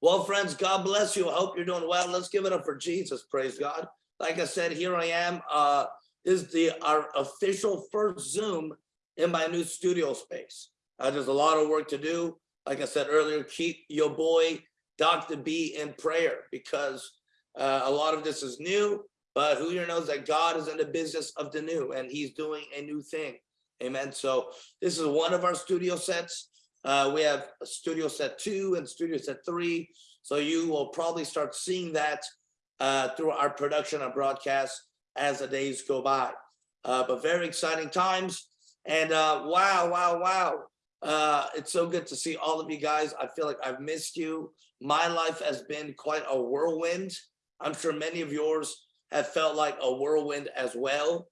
Well, friends, God bless you. I hope you're doing well. Let's give it up for Jesus. Praise God. Like I said, here I am. Uh, this is the our official first Zoom in my new studio space. Uh, there's a lot of work to do. Like I said earlier, keep your boy Dr. B in prayer because uh, a lot of this is new, but who here knows that God is in the business of the new and he's doing a new thing. Amen. So this is one of our studio sets. Uh, we have studio set two and studio set three. So you will probably start seeing that uh, through our production and broadcast as the days go by. Uh, but very exciting times. And uh, wow, wow, wow. Uh, it's so good to see all of you guys. I feel like I've missed you. My life has been quite a whirlwind. I'm sure many of yours have felt like a whirlwind as well.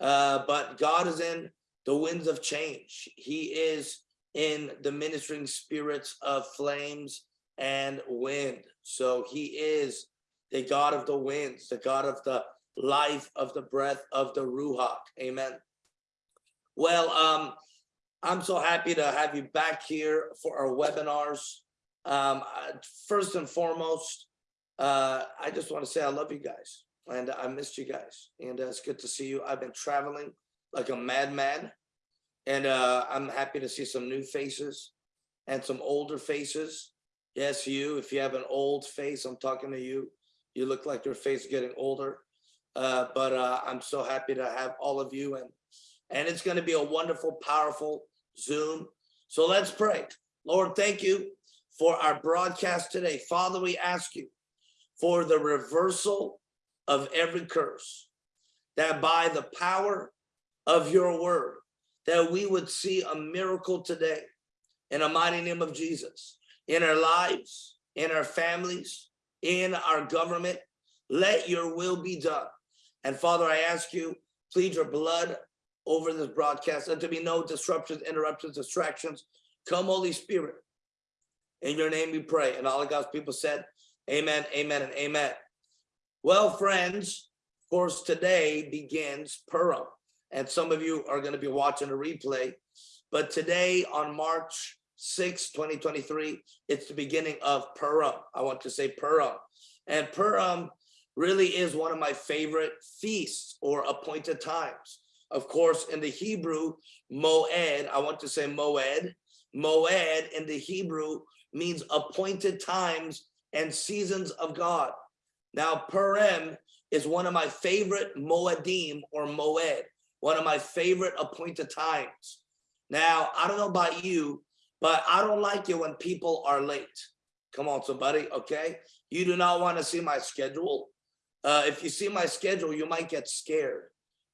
Uh, but God is in the winds of change. He is in the ministering spirits of flames and wind. So he is the God of the winds, the God of the life of the breath of the Ruach. Amen. Well, um, I'm so happy to have you back here for our webinars. Um, first and foremost, uh, I just want to say I love you guys and I missed you guys and uh, it's good to see you. I've been traveling like a madman and uh, I'm happy to see some new faces and some older faces. Yes, you, if you have an old face, I'm talking to you. You look like your face getting older. Uh, but uh, I'm so happy to have all of you and and it's going to be a wonderful, powerful Zoom. So let's pray. Lord, thank you for our broadcast today. Father, we ask you for the reversal of every curse, that by the power of your word, that we would see a miracle today in the mighty name of Jesus, in our lives, in our families, in our government. Let your will be done. And Father, I ask you, plead your blood over this broadcast and to be no disruptions, interruptions, distractions. Come, Holy Spirit. In your name we pray. And all of God's people said, Amen, amen, and amen. Well, friends, of course, today begins Purim and some of you are going to be watching a replay. But today on March 6, 2023, it's the beginning of Purim. I want to say Purim. And Purim really is one of my favorite feasts or appointed times. Of course, in the Hebrew, Moed, I want to say Moed. Moed in the Hebrew means appointed times and seasons of God. Now, Purim is one of my favorite Moedim or Moed one of my favorite appointed times. Now, I don't know about you, but I don't like it when people are late. Come on, somebody, okay? You do not want to see my schedule. Uh, if you see my schedule, you might get scared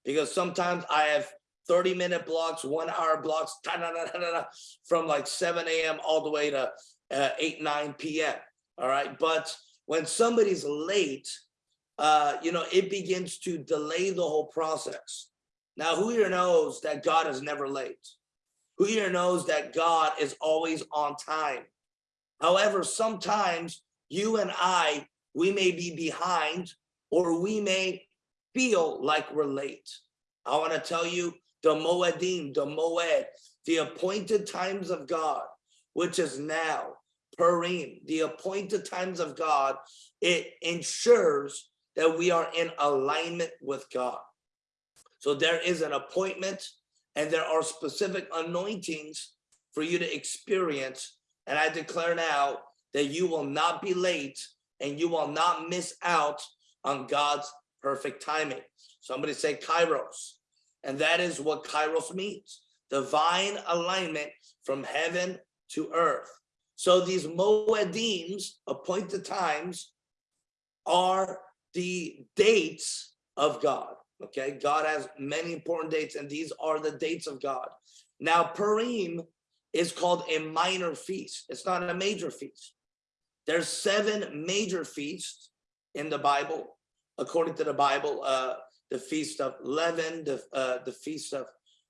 because sometimes I have 30 minute blocks, one hour blocks, da, da, da, from like 7 a.m. all the way to uh, 8, 9 p.m. All right. But when somebody's late, uh, you know, it begins to delay the whole process. Now, who here knows that God is never late? Who here knows that God is always on time? However, sometimes you and I, we may be behind or we may feel like we're late. I want to tell you the Moedim, the Moed, the appointed times of God, which is now, Purim, the appointed times of God, it ensures that we are in alignment with God. So there is an appointment and there are specific anointings for you to experience. And I declare now that you will not be late and you will not miss out on God's perfect timing. Somebody say kairos. And that is what kairos means. Divine alignment from heaven to earth. So these moedims, appointed times, are the dates of God. Okay, God has many important dates, and these are the dates of God. Now, Purim is called a minor feast. It's not a major feast. There's seven major feasts in the Bible, according to the Bible. Uh, the feast of leaven, the uh, the feast of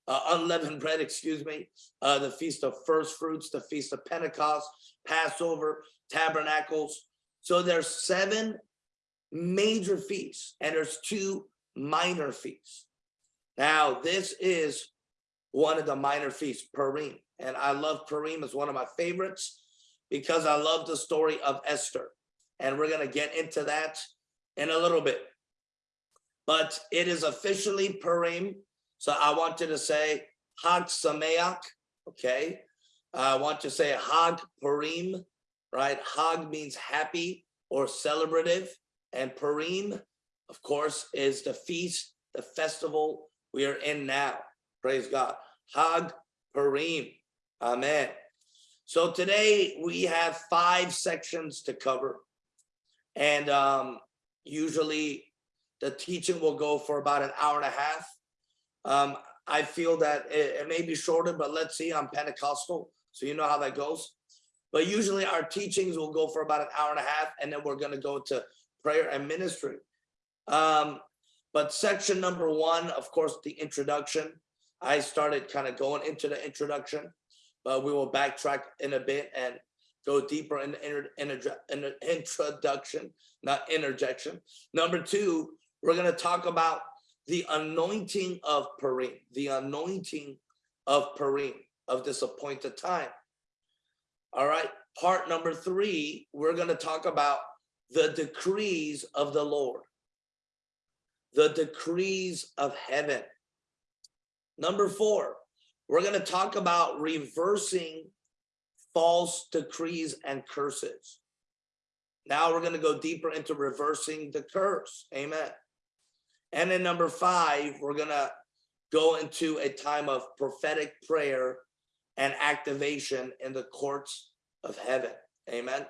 uh, unleavened bread, excuse me, uh, the feast of first fruits, the feast of Pentecost, Passover, Tabernacles. So there's seven major feasts, and there's two minor feasts. Now, this is one of the minor feasts, Purim. And I love Purim as one of my favorites. because I love the story of Esther. And we're gonna get into that in a little bit. But it is officially Purim. So I want you to say Hag Sameach, okay? I want to say Hag Purim, right? Hag means happy or celebrative. And Purim, of course, is the feast, the festival we are in now. Praise God. Hag Purim. Amen. So today we have five sections to cover. And um, usually the teaching will go for about an hour and a half. Um, I feel that it, it may be shorter, but let's see, I'm Pentecostal, so you know how that goes. But usually our teachings will go for about an hour and a half, and then we're gonna go to prayer and ministry. Um, but section number one, of course, the introduction. I started kind of going into the introduction, but we will backtrack in a bit and go deeper in the inter- in introduction, not interjection. Number two, we're going to talk about the anointing of Purim, the anointing of Purim, of this appointed time. All right, part number three, we're going to talk about the decrees of the Lord, the decrees of heaven. Number four, we're going to talk about reversing false decrees and curses. Now we're going to go deeper into reversing the curse. Amen. And then number five, we're going to go into a time of prophetic prayer and activation in the courts of heaven. Amen.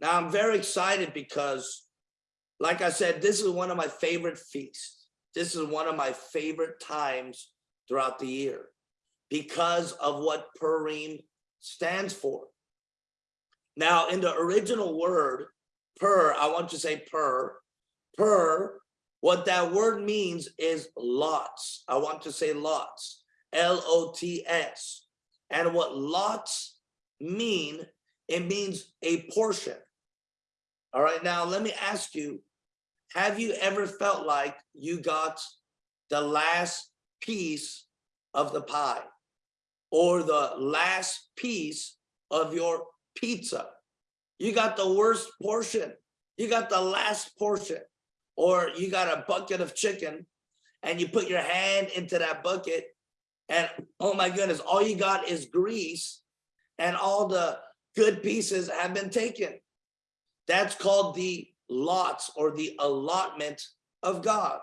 Now I'm very excited because, like I said, this is one of my favorite feasts. This is one of my favorite times throughout the year because of what Purim stands for. Now, in the original word, per, I want to say per, per, what that word means is lots. I want to say lots, L-O-T-S. And what lots mean, it means a portion. All right, now let me ask you, have you ever felt like you got the last piece of the pie or the last piece of your pizza? You got the worst portion. You got the last portion or you got a bucket of chicken and you put your hand into that bucket and oh my goodness, all you got is grease and all the good pieces have been taken. That's called the lots or the allotment of God.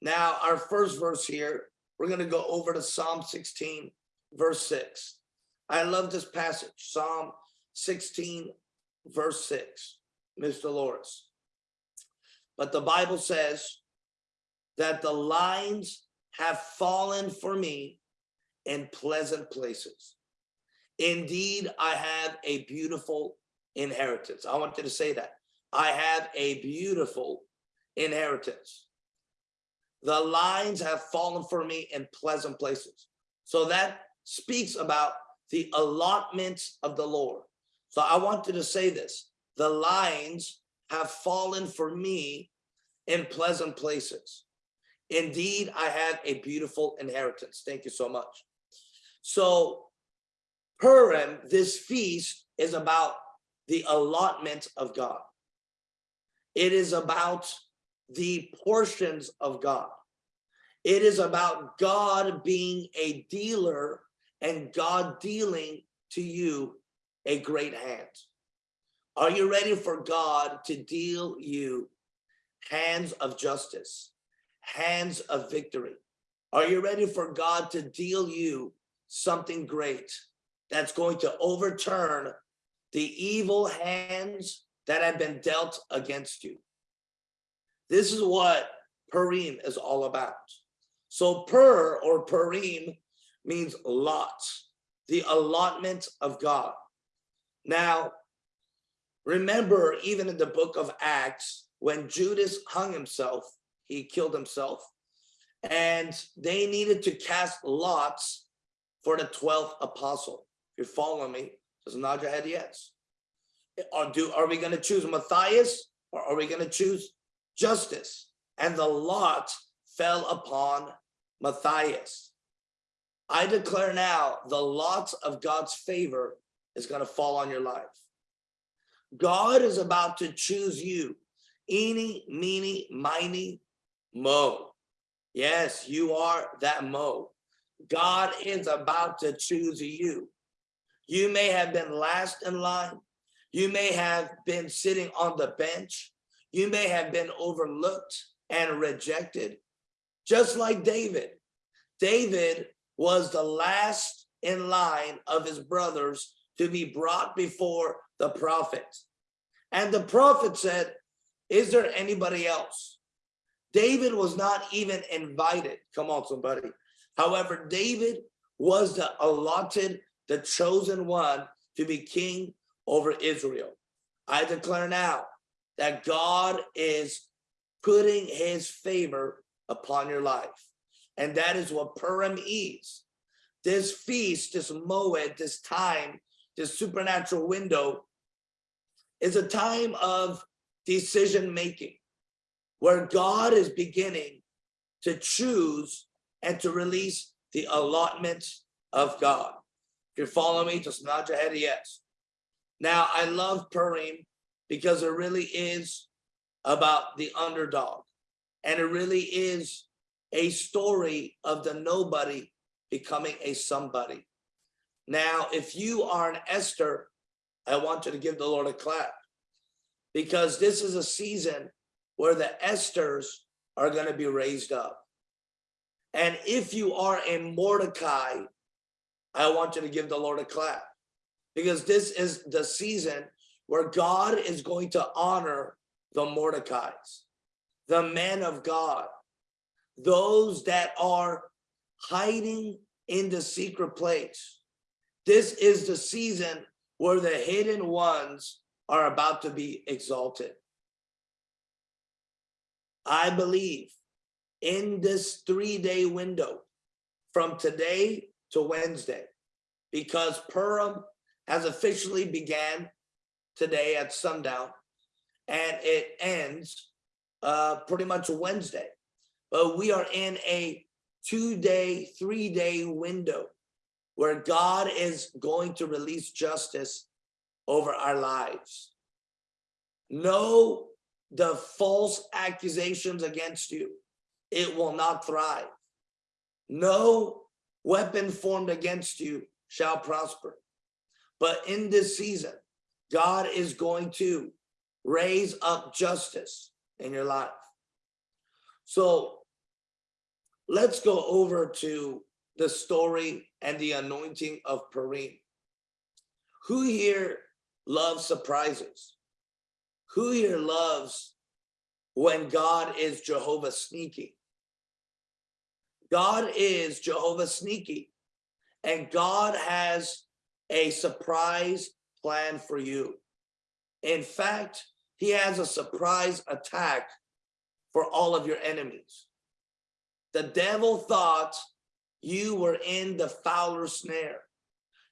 Now, our first verse here, we're going to go over to Psalm 16, verse 6. I love this passage, Psalm 16, verse 6, Mr. Loris. But the Bible says that the lines have fallen for me in pleasant places. Indeed, I have a beautiful inheritance. I want you to say that. I have a beautiful inheritance. The lines have fallen for me in pleasant places. So that speaks about the allotments of the Lord. So I wanted to say this. The lines have fallen for me in pleasant places. Indeed, I have a beautiful inheritance. Thank you so much. So Purim, this feast is about the allotment of God. It is about the portions of God. It is about God being a dealer and God dealing to you a great hand. Are you ready for God to deal you hands of justice, hands of victory? Are you ready for God to deal you something great that's going to overturn the evil hands that have been dealt against you? This is what Purim is all about. So Pur or Purim means lots, the allotment of God. Now, remember, even in the book of Acts, when Judas hung himself, he killed himself, and they needed to cast lots for the 12th apostle. If you're following me, just nod your head yes. Are, do, are we going to choose Matthias or are we going to choose Justus? And the lot fell upon Matthias. I declare now the lot of God's favor is going to fall on your life. God is about to choose you. Eeny, meeny, miny, mo. Yes, you are that mo. God is about to choose you. You may have been last in line. You may have been sitting on the bench. You may have been overlooked and rejected, just like David. David was the last in line of his brothers to be brought before the prophet. And the prophet said, is there anybody else? David was not even invited. Come on, somebody. However, David was the allotted, the chosen one to be king over Israel. I declare now that God is putting his favor upon your life. And that is what Purim is. This feast, this moed, this time, this supernatural window is a time of decision making where God is beginning to choose and to release the allotments of God. If you follow me, just nod your head yes. Now, I love Purim because it really is about the underdog. And it really is a story of the nobody becoming a somebody. Now, if you are an Esther, I want you to give the Lord a clap because this is a season where the Esthers are going to be raised up. And if you are in Mordecai, I want you to give the Lord a clap because this is the season where God is going to honor the Mordecais, the men of God, those that are hiding in the secret place. This is the season where the hidden ones are about to be exalted. I believe in this three-day window from today to Wednesday, because Purim has officially began today at sundown and it ends uh, pretty much Wednesday. But we are in a two-day, three-day window where God is going to release justice over our lives. Know the false accusations against you. It will not thrive. No weapon formed against you shall prosper. But in this season, God is going to raise up justice in your life. So let's go over to the story and the anointing of Purim. Who here loves surprises? Who here loves when God is Jehovah sneaky? God is Jehovah sneaky and God has a surprise plan for you. In fact, he has a surprise attack for all of your enemies. The devil thought you were in the fowler snare.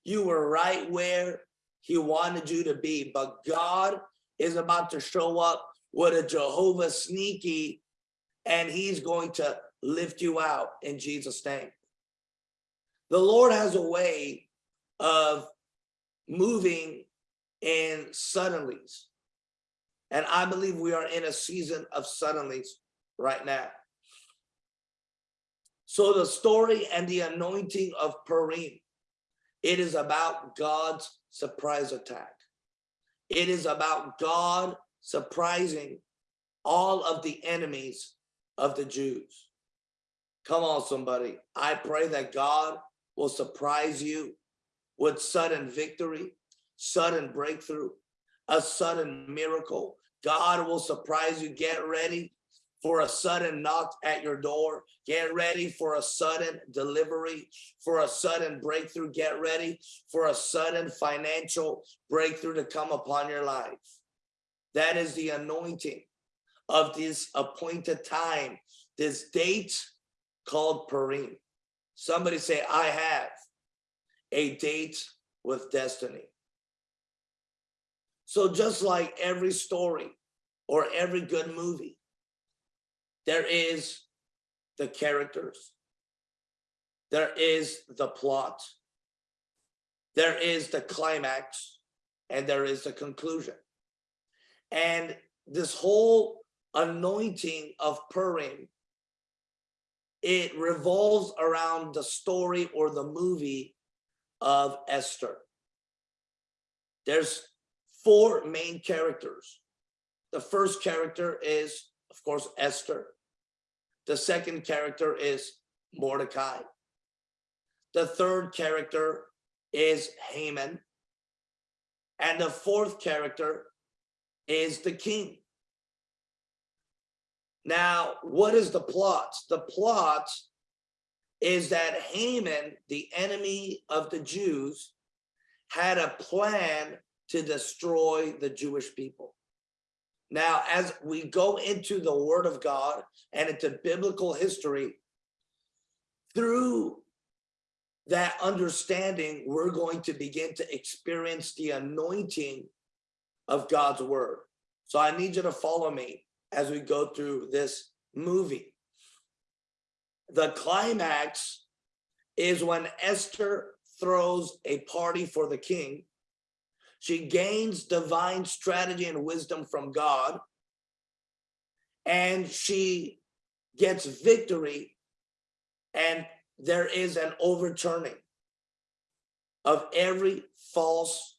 You were right where he wanted you to be, but God is about to show up with a Jehovah sneaky and he's going to lift you out in Jesus name. The Lord has a way of moving in suddenlies. And I believe we are in a season of suddenlies right now. So the story and the anointing of Purim, it is about God's surprise attack. It is about God surprising all of the enemies of the Jews. Come on, somebody. I pray that God will surprise you with sudden victory, sudden breakthrough, a sudden miracle. God will surprise you. Get ready for a sudden knock at your door. Get ready for a sudden delivery, for a sudden breakthrough. Get ready for a sudden financial breakthrough to come upon your life. That is the anointing of this appointed time, this date called Purim. Somebody say, I have a date with destiny. So just like every story or every good movie, there is the characters. There is the plot. There is the climax and there is the conclusion. And this whole anointing of Purim, it revolves around the story or the movie of Esther. There's four main characters. The first character is, of course, Esther. The second character is Mordecai. The third character is Haman. And the fourth character is the king. Now, what is the plot? The plot is that Haman, the enemy of the Jews, had a plan to destroy the Jewish people. Now, as we go into the word of God and into biblical history, through that understanding, we're going to begin to experience the anointing of God's word. So I need you to follow me as we go through this movie. The climax is when Esther throws a party for the king. She gains divine strategy and wisdom from God. And she gets victory and there is an overturning of every false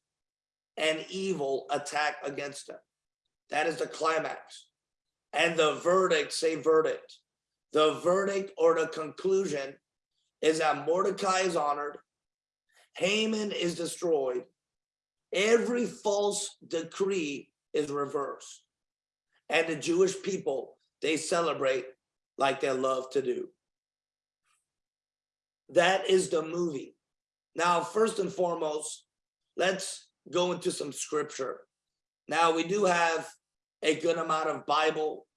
and evil attack against them. That is the climax. And the verdict, say verdict. The verdict or the conclusion is that Mordecai is honored, Haman is destroyed, every false decree is reversed. And the Jewish people, they celebrate like they love to do. That is the movie. Now, first and foremost, let's go into some scripture. Now, we do have a good amount of Bible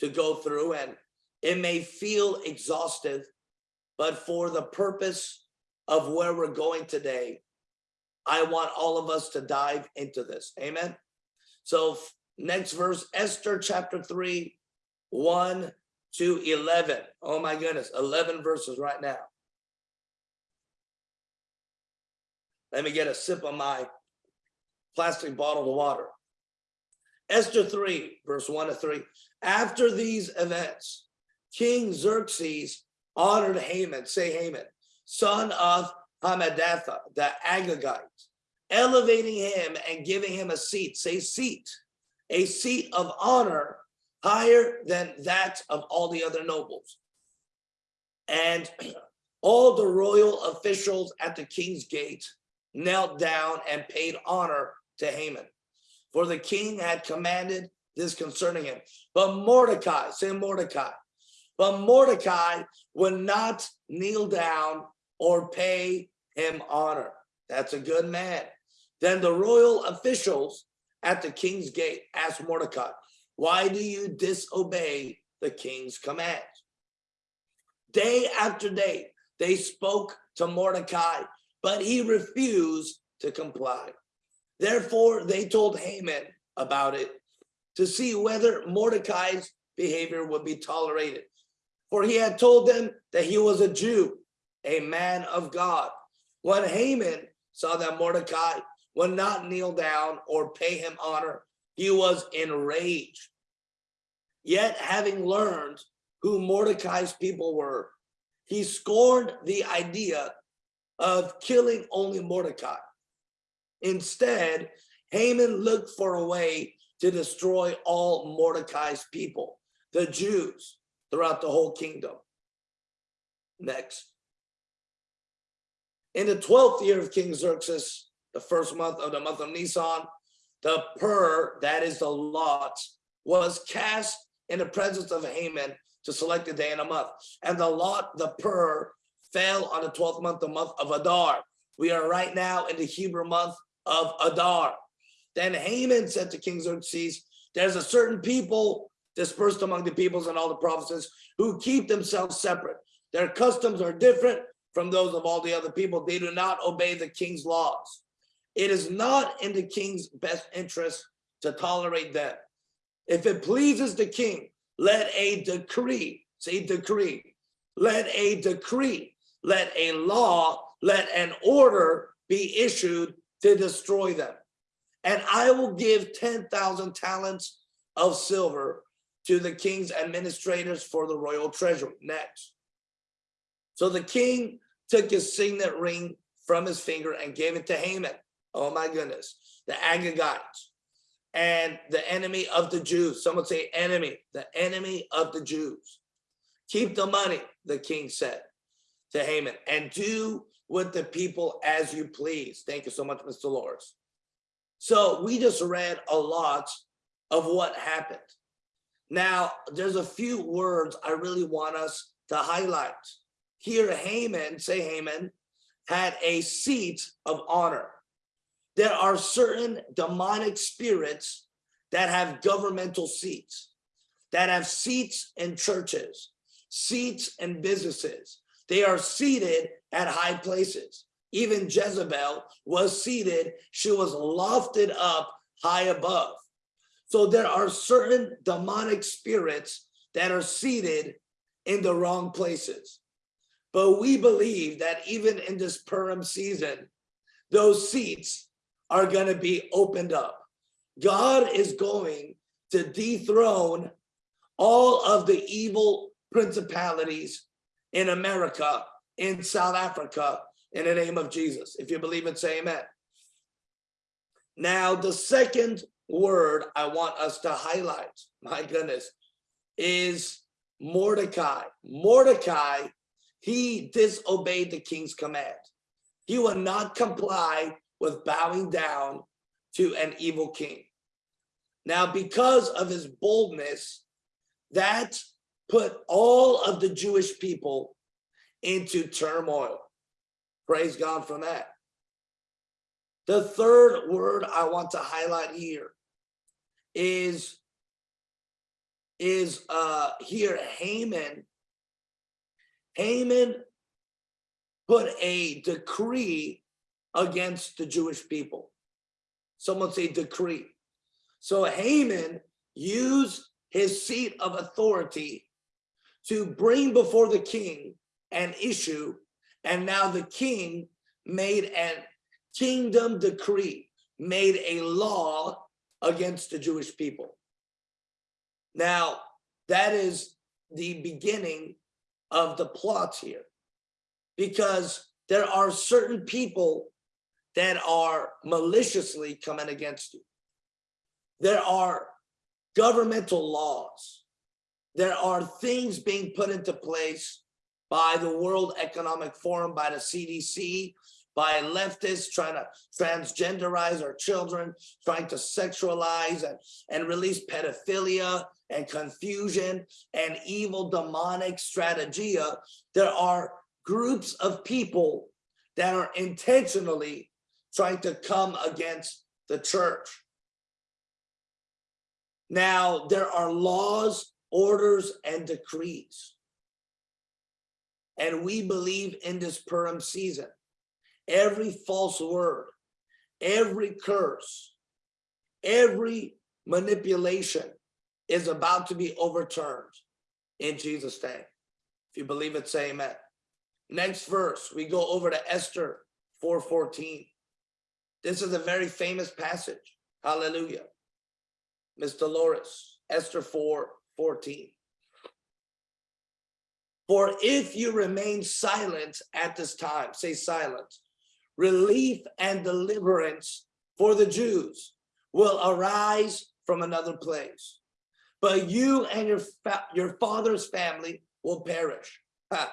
to go through, and it may feel exhaustive, but for the purpose of where we're going today, I want all of us to dive into this. Amen. So next verse, Esther chapter 3, 1 to 11. Oh my goodness, 11 verses right now. Let me get a sip of my plastic bottle of water. Esther 3, verse 1 to 3. After these events, King Xerxes honored Haman, say Haman, son of Hammedatha, the Agagite, elevating him and giving him a seat, say seat, a seat of honor higher than that of all the other nobles. And all the royal officials at the king's gate knelt down and paid honor to Haman. For the king had commanded this concerning him. But Mordecai, say Mordecai, but Mordecai would not kneel down or pay him honor. That's a good man. Then the royal officials at the king's gate asked Mordecai, why do you disobey the king's commands? Day after day, they spoke to Mordecai but he refused to comply. Therefore, they told Haman about it to see whether Mordecai's behavior would be tolerated. For he had told them that he was a Jew, a man of God. When Haman saw that Mordecai would not kneel down or pay him honor, he was enraged. Yet having learned who Mordecai's people were, he scorned the idea of killing only Mordecai. Instead, Haman looked for a way to destroy all Mordecai's people, the Jews, throughout the whole kingdom. Next. In the 12th year of King Xerxes, the first month of the month of Nisan, the pur, that is the lot, was cast in the presence of Haman to select a day and a month. And the lot, the pur, fell on the 12th month, the month of Adar. We are right now in the Hebrew month of Adar. Then Haman said to King Xerxes, there's a certain people dispersed among the peoples and all the provinces who keep themselves separate. Their customs are different from those of all the other people. They do not obey the king's laws. It is not in the king's best interest to tolerate them. If it pleases the king, let a decree, say decree, let a decree let a law, let an order be issued to destroy them. and I will give 10,000 talents of silver to the king's administrators for the royal treasury. Next. So the king took his signet ring from his finger and gave it to Haman. Oh my goodness. The Agagites and the enemy of the Jews. Someone say enemy, the enemy of the Jews. Keep the money, the king said to Haman, and do with the people as you please. Thank you so much, Mr. Loris. So we just read a lot of what happened. Now, there's a few words I really want us to highlight. Here, Haman, say Haman, had a seat of honor. There are certain demonic spirits that have governmental seats, that have seats in churches, seats in businesses. They are seated at high places. Even Jezebel was seated, she was lofted up high above. So there are certain demonic spirits that are seated in the wrong places. But we believe that even in this Purim season, those seats are going to be opened up. God is going to dethrone all of the evil principalities in America, in South Africa, in the name of Jesus. If you believe it, say amen. Now, the second word I want us to highlight, my goodness, is Mordecai. Mordecai, he disobeyed the king's command. He would not comply with bowing down to an evil king. Now, because of his boldness, that put all of the Jewish people into turmoil. Praise God for that. The third word I want to highlight here is is uh here Haman Haman put a decree against the Jewish people. Someone say decree. So Haman used his seat of authority to bring before the king an issue, and now the king made a kingdom decree, made a law against the Jewish people. Now, that is the beginning of the plots here, because there are certain people that are maliciously coming against you. There are governmental laws. There are things being put into place by the World Economic Forum, by the CDC, by leftists trying to transgenderize our children, trying to sexualize and, and release pedophilia and confusion and evil demonic strategia. There are groups of people that are intentionally trying to come against the church. Now, there are laws, orders, and decrees. And we believe in this Purim season, every false word, every curse, every manipulation is about to be overturned in Jesus' name. If you believe it, say amen. Next verse, we go over to Esther 4.14. This is a very famous passage. Hallelujah. Mr. Loris, Esther 4, 14. For if you remain silent at this time, say silent, relief and deliverance for the Jews will arise from another place. But you and your, your father's family will perish. Ha.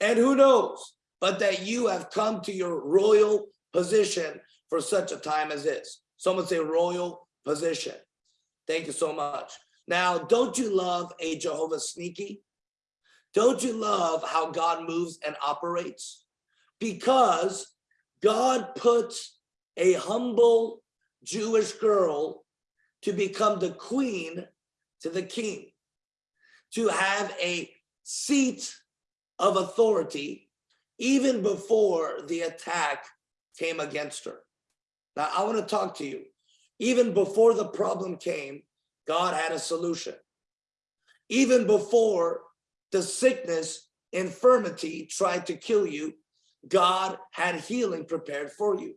And who knows, but that you have come to your royal position for such a time as this. Someone say royal position. Thank you so much. Now, don't you love a Jehovah sneaky? Don't you love how God moves and operates? Because God puts a humble Jewish girl to become the queen to the king, to have a seat of authority even before the attack came against her. Now, I want to talk to you. Even before the problem came, God had a solution. Even before the sickness, infirmity tried to kill you, God had healing prepared for you.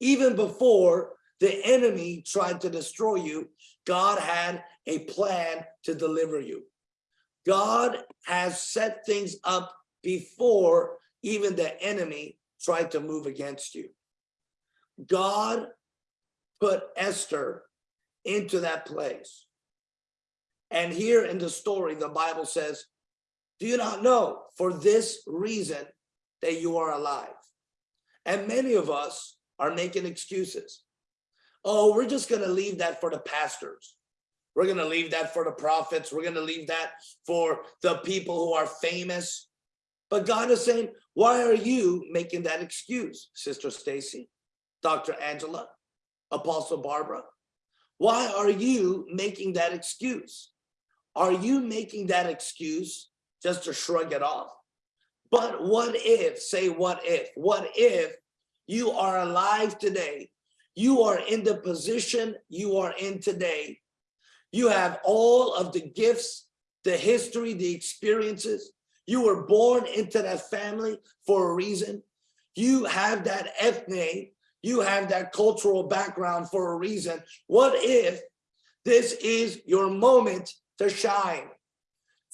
Even before the enemy tried to destroy you, God had a plan to deliver you. God has set things up before even the enemy tried to move against you. God put Esther into that place. And here in the story, the Bible says, do you not know for this reason that you are alive? And many of us are making excuses. Oh, we're just going to leave that for the pastors. We're going to leave that for the prophets. We're going to leave that for the people who are famous. But God is saying, why are you making that excuse, Sister Stacy, Dr. Angela, Apostle Barbara? Why are you making that excuse? Are you making that excuse just to shrug it off? But what if, say what if, what if you are alive today? You are in the position you are in today. You have all of the gifts, the history, the experiences. You were born into that family for a reason. You have that ethne, you have that cultural background for a reason. What if this is your moment to shine?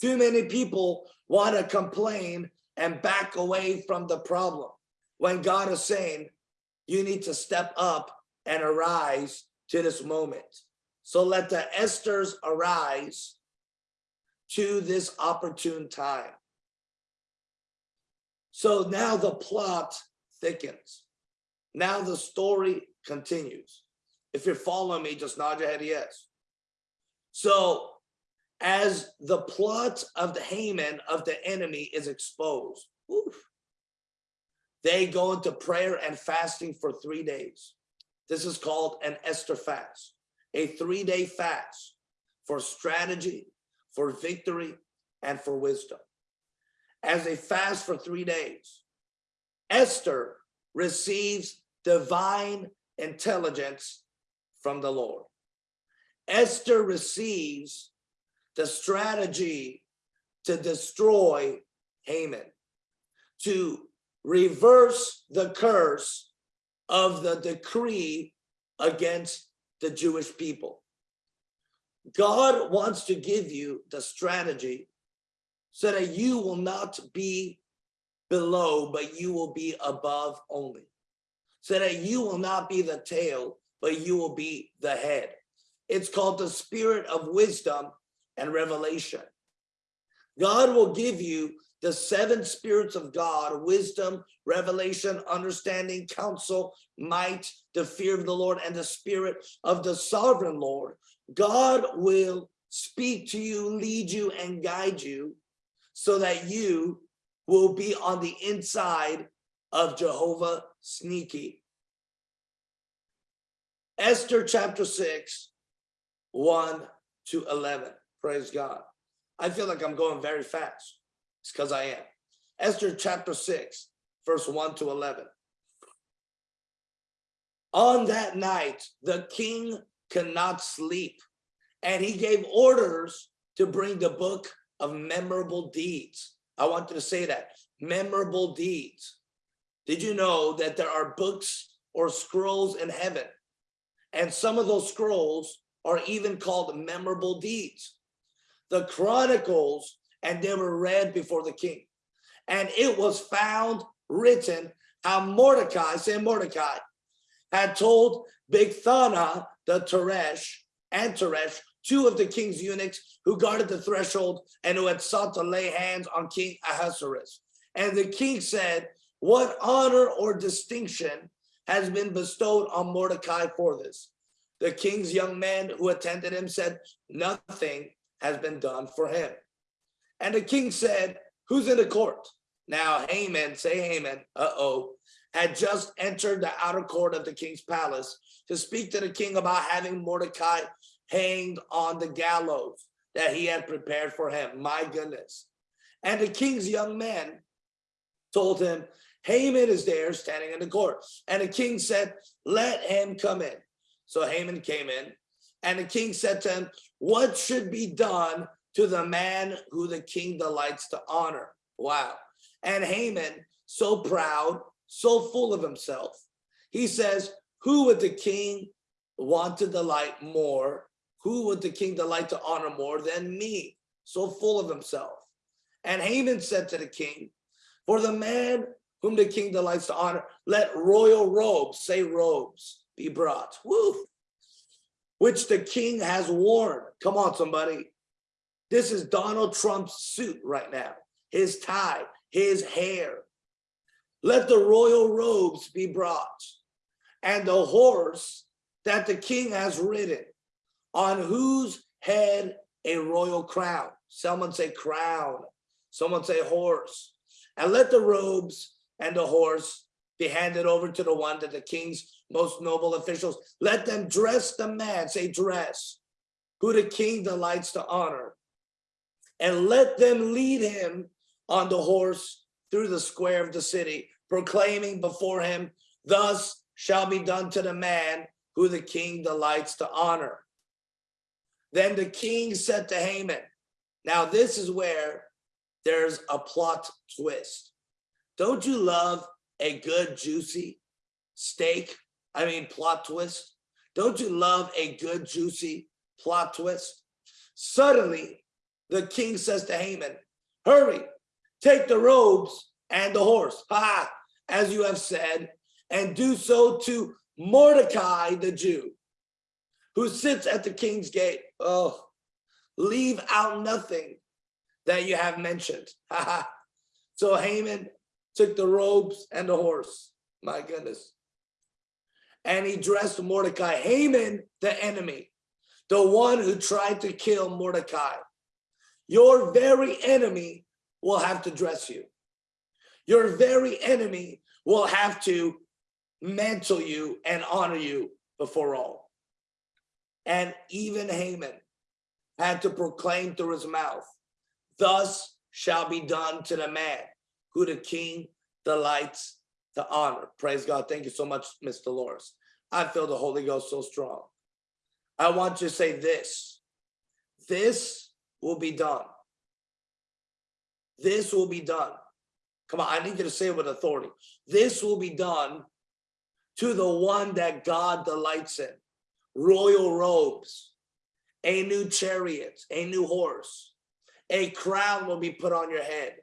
Too many people want to complain and back away from the problem when God is saying you need to step up and arise to this moment. So let the Esthers arise to this opportune time. So now the plot thickens. Now the story continues. If you're following me, just nod your head yes. So as the plot of the Haman of the enemy is exposed, oof, they go into prayer and fasting for three days. This is called an Esther fast, a three-day fast for strategy, for victory, and for wisdom. As they fast for three days, Esther receives divine intelligence from the Lord. Esther receives the strategy to destroy Haman, to reverse the curse of the decree against the Jewish people. God wants to give you the strategy so that you will not be below, but you will be above only. So that you will not be the tail, but you will be the head. It's called the spirit of wisdom and revelation. God will give you the seven spirits of God, wisdom, revelation, understanding, counsel, might, the fear of the Lord, and the spirit of the sovereign Lord. God will speak to you, lead you, and guide you so that you will be on the inside of Jehovah Sneaky. Esther chapter 6, 1 to 11. Praise God. I feel like I'm going very fast. It's because I am. Esther chapter 6, verse 1 to 11. On that night, the king cannot sleep, and he gave orders to bring the book of memorable deeds. I want you to say that, memorable deeds. Did you know that there are books or scrolls in heaven? And some of those scrolls are even called memorable deeds the chronicles and they were read before the king. And it was found written how Mordecai, say Mordecai, had told Bigthana the Teresh and Teresh, two of the king's eunuchs who guarded the threshold and who had sought to lay hands on King Ahasuerus. And the king said, what honor or distinction has been bestowed on Mordecai for this? The king's young man who attended him said, nothing has been done for him. And the king said, who's in the court? Now Haman, say Haman, uh-oh, had just entered the outer court of the king's palace to speak to the king about having Mordecai hanged on the gallows that he had prepared for him. My goodness. And the king's young man told him, Haman is there standing in the court. And the king said, let him come in. So Haman came in and the king said to him, what should be done to the man who the king delights to honor? Wow. And Haman, so proud, so full of himself, he says, who would the king want to delight more, who would the king delight to honor more than me? So full of himself. And Haman said to the king, for the man whom the king delights to honor, let royal robes, say robes, be brought. Woo! Which the king has worn. Come on, somebody. This is Donald Trump's suit right now. His tie, his hair. Let the royal robes be brought. And the horse that the king has ridden, on whose head a royal crown. Someone say crown. Someone say horse. And let the robes and the horse be handed over to the one that the king's most noble officials. Let them dress the man, say dress, who the king delights to honor. And let them lead him on the horse through the square of the city, proclaiming before him, thus shall be done to the man who the king delights to honor. Then the king said to Haman, now this is where there's a plot twist. Don't you love a good juicy steak? I mean, plot twist. Don't you love a good juicy plot twist? Suddenly, the king says to Haman, hurry, take the robes and the horse, ha, as you have said, and do so to Mordecai the Jew, who sits at the king's gate. Oh, leave out nothing that you have mentioned. so Haman took the robes and the horse. My goodness. And he dressed Mordecai, Haman, the enemy, the one who tried to kill Mordecai. Your very enemy will have to dress you. Your very enemy will have to mantle you and honor you before all. And even Haman had to proclaim through his mouth, thus shall be done to the man who the king delights to honor. Praise God. Thank you so much, Mr. Dolores. I feel the Holy Ghost so strong. I want you to say this. This will be done. This will be done. Come on, I need you to say it with authority. This will be done to the one that God delights in. Royal robes, a new chariot, a new horse, a crown will be put on your head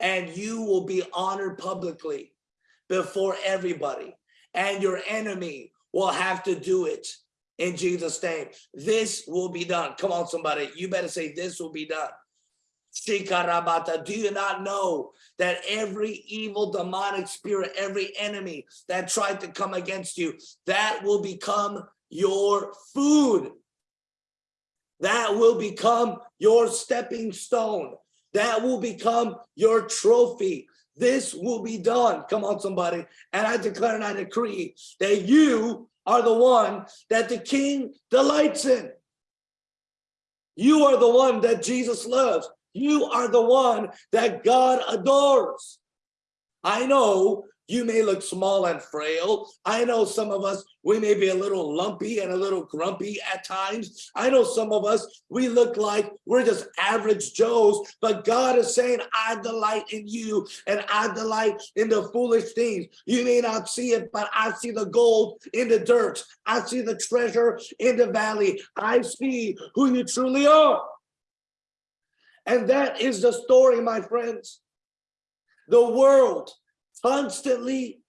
and you will be honored publicly before everybody and your enemy will have to do it in Jesus name. This will be done. Come on, somebody. You better say this will be done. Shikarabata, do you not know that every evil demonic spirit, every enemy that tried to come against you, that will become your food. That will become your stepping stone. That will become your trophy. This will be done. Come on, somebody. And I declare and I decree that you are the one that the king delights in. You are the one that Jesus loves. You are the one that God adores. I know you may look small and frail. I know some of us, we may be a little lumpy and a little grumpy at times. I know some of us, we look like we're just average Joes, but God is saying, I delight in you and I delight in the foolish things. You may not see it, but I see the gold in the dirt. I see the treasure in the valley. I see who you truly are. And that is the story, my friends. The world constantly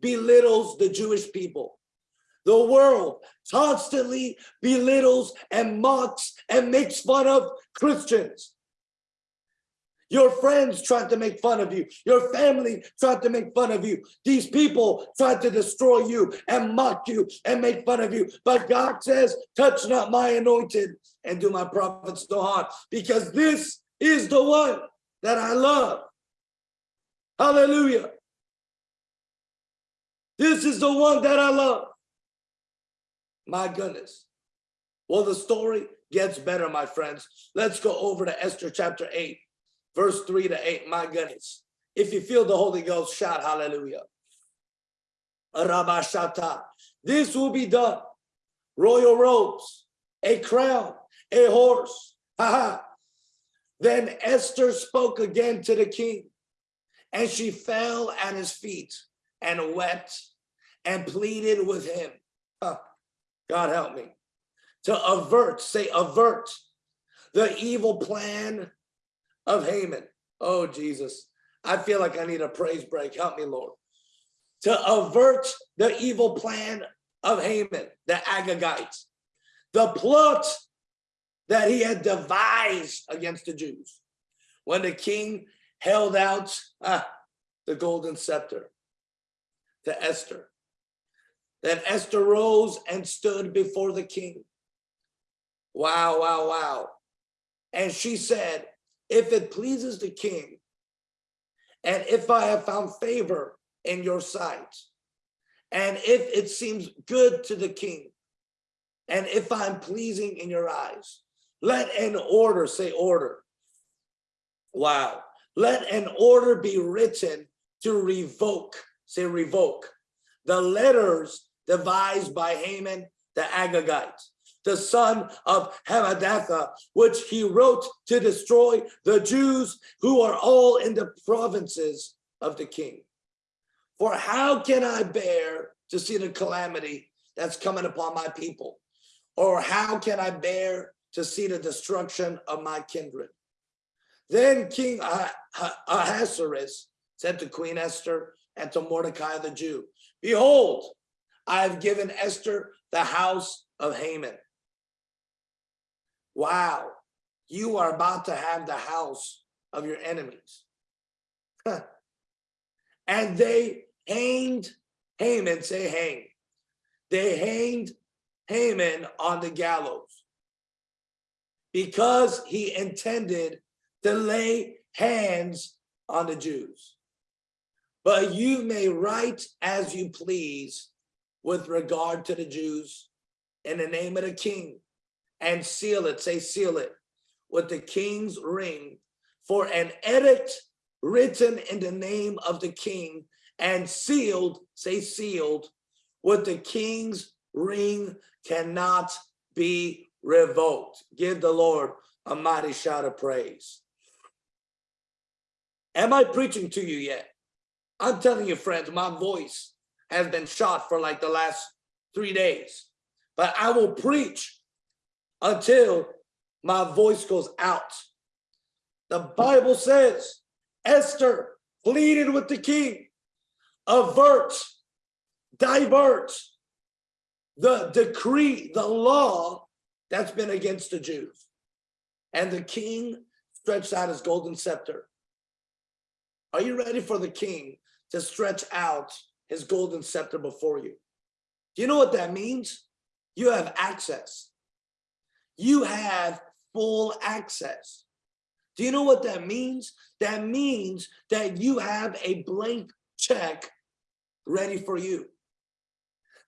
belittles the Jewish people. The world constantly belittles and mocks and makes fun of Christians. Your friends tried to make fun of you. Your family tried to make fun of you. These people tried to destroy you and mock you and make fun of you. But God says, touch not my anointed and do my prophets no harm because this is the one that I love. Hallelujah. This is the one that I love. My goodness. Well, the story gets better, my friends. Let's go over to Esther chapter 8, verse 3 to 8. My goodness. If you feel the Holy Ghost, shout hallelujah. This will be done. Royal robes, a crown, a horse. Ha ha. Then Esther spoke again to the king, and she fell at his feet and wept and pleaded with him. Huh. God help me. To avert, say avert the evil plan of Haman. Oh, Jesus. I feel like I need a praise break. Help me, Lord. To avert the evil plan of Haman, the Agagites, the plot that he had devised against the Jews. When the king held out ah, the golden scepter to Esther. Then Esther rose and stood before the king. Wow, wow, wow. And she said, if it pleases the king, and if I have found favor in your sight, and if it seems good to the king, and if I'm pleasing in your eyes, let an order, say order. Wow. Let an order be written to revoke, say revoke, the letters devised by Haman the Agagite, the son of Hammedatha, which he wrote to destroy the Jews who are all in the provinces of the king. For how can I bear to see the calamity that's coming upon my people? Or how can I bear to see the destruction of my kindred? Then King Ahasuerus said to Queen Esther and to Mordecai the Jew, Behold, I have given Esther the house of Haman. Wow, you are about to have the house of your enemies. and they hanged Haman, say hang. They hanged Haman on the gallows because he intended to lay hands on the Jews. But you may write as you please with regard to the Jews in the name of the king and seal it, say seal it, with the king's ring for an edict written in the name of the king and sealed, say sealed, with the king's ring cannot be revoked. Give the Lord a mighty shout of praise. Am I preaching to you yet? I'm telling you, friends, my voice has been shot for like the last three days, but I will preach until my voice goes out. The Bible says Esther pleaded with the king, avert, divert the decree, the law that's been against the Jews. And the king stretched out his golden scepter are you ready for the king to stretch out his golden scepter before you? Do you know what that means? You have access. You have full access. Do you know what that means? That means that you have a blank check ready for you.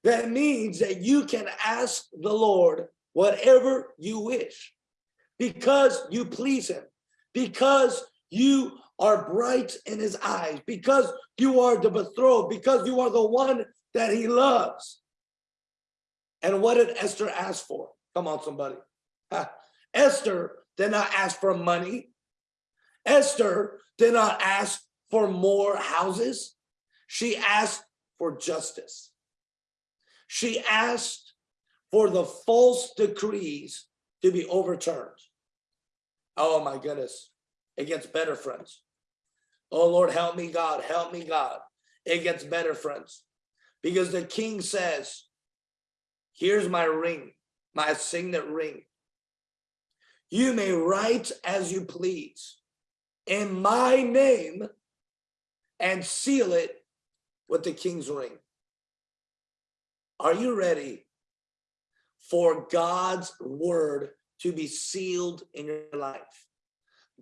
That means that you can ask the Lord whatever you wish because you please him, because you are bright in his eyes, because you are the betrothed, because you are the one that he loves. And what did Esther ask for? Come on, somebody. Esther did not ask for money. Esther did not ask for more houses. She asked for justice. She asked for the false decrees to be overturned. Oh my goodness. It gets better, friends. Oh Lord, help me, God, help me, God. It gets better, friends. Because the king says, here's my ring, my signet ring. You may write as you please in my name and seal it with the king's ring. Are you ready for God's word to be sealed in your life?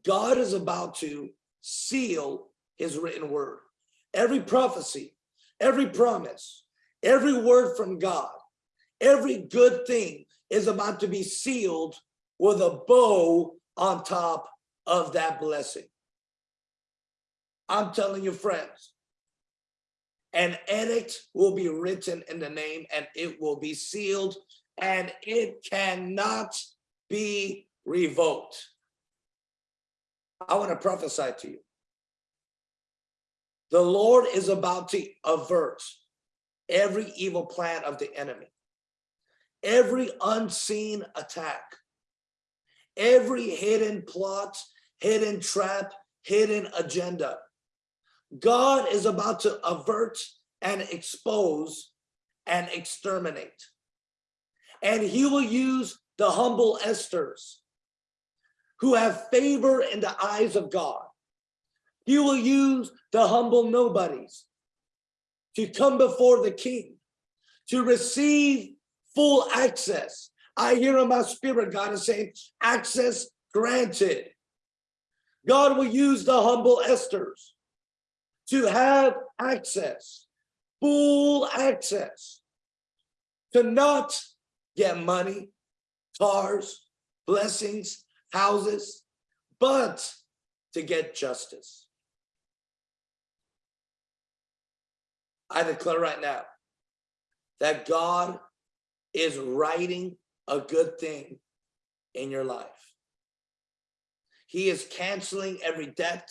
God is about to seal his written word. Every prophecy, every promise, every word from God, every good thing is about to be sealed with a bow on top of that blessing. I'm telling you, friends, an edict will be written in the name and it will be sealed and it cannot be revoked. I want to prophesy to you. The Lord is about to avert every evil plan of the enemy, every unseen attack, every hidden plot, hidden trap, hidden agenda. God is about to avert and expose and exterminate. And he will use the humble Esthers who have favor in the eyes of God. He will use the humble nobodies to come before the king, to receive full access. I hear in my spirit, God is saying, access granted. God will use the humble Esthers to have access, full access, to not get money, cars, blessings, houses, but to get justice. I declare right now that God is writing a good thing in your life. He is canceling every debt,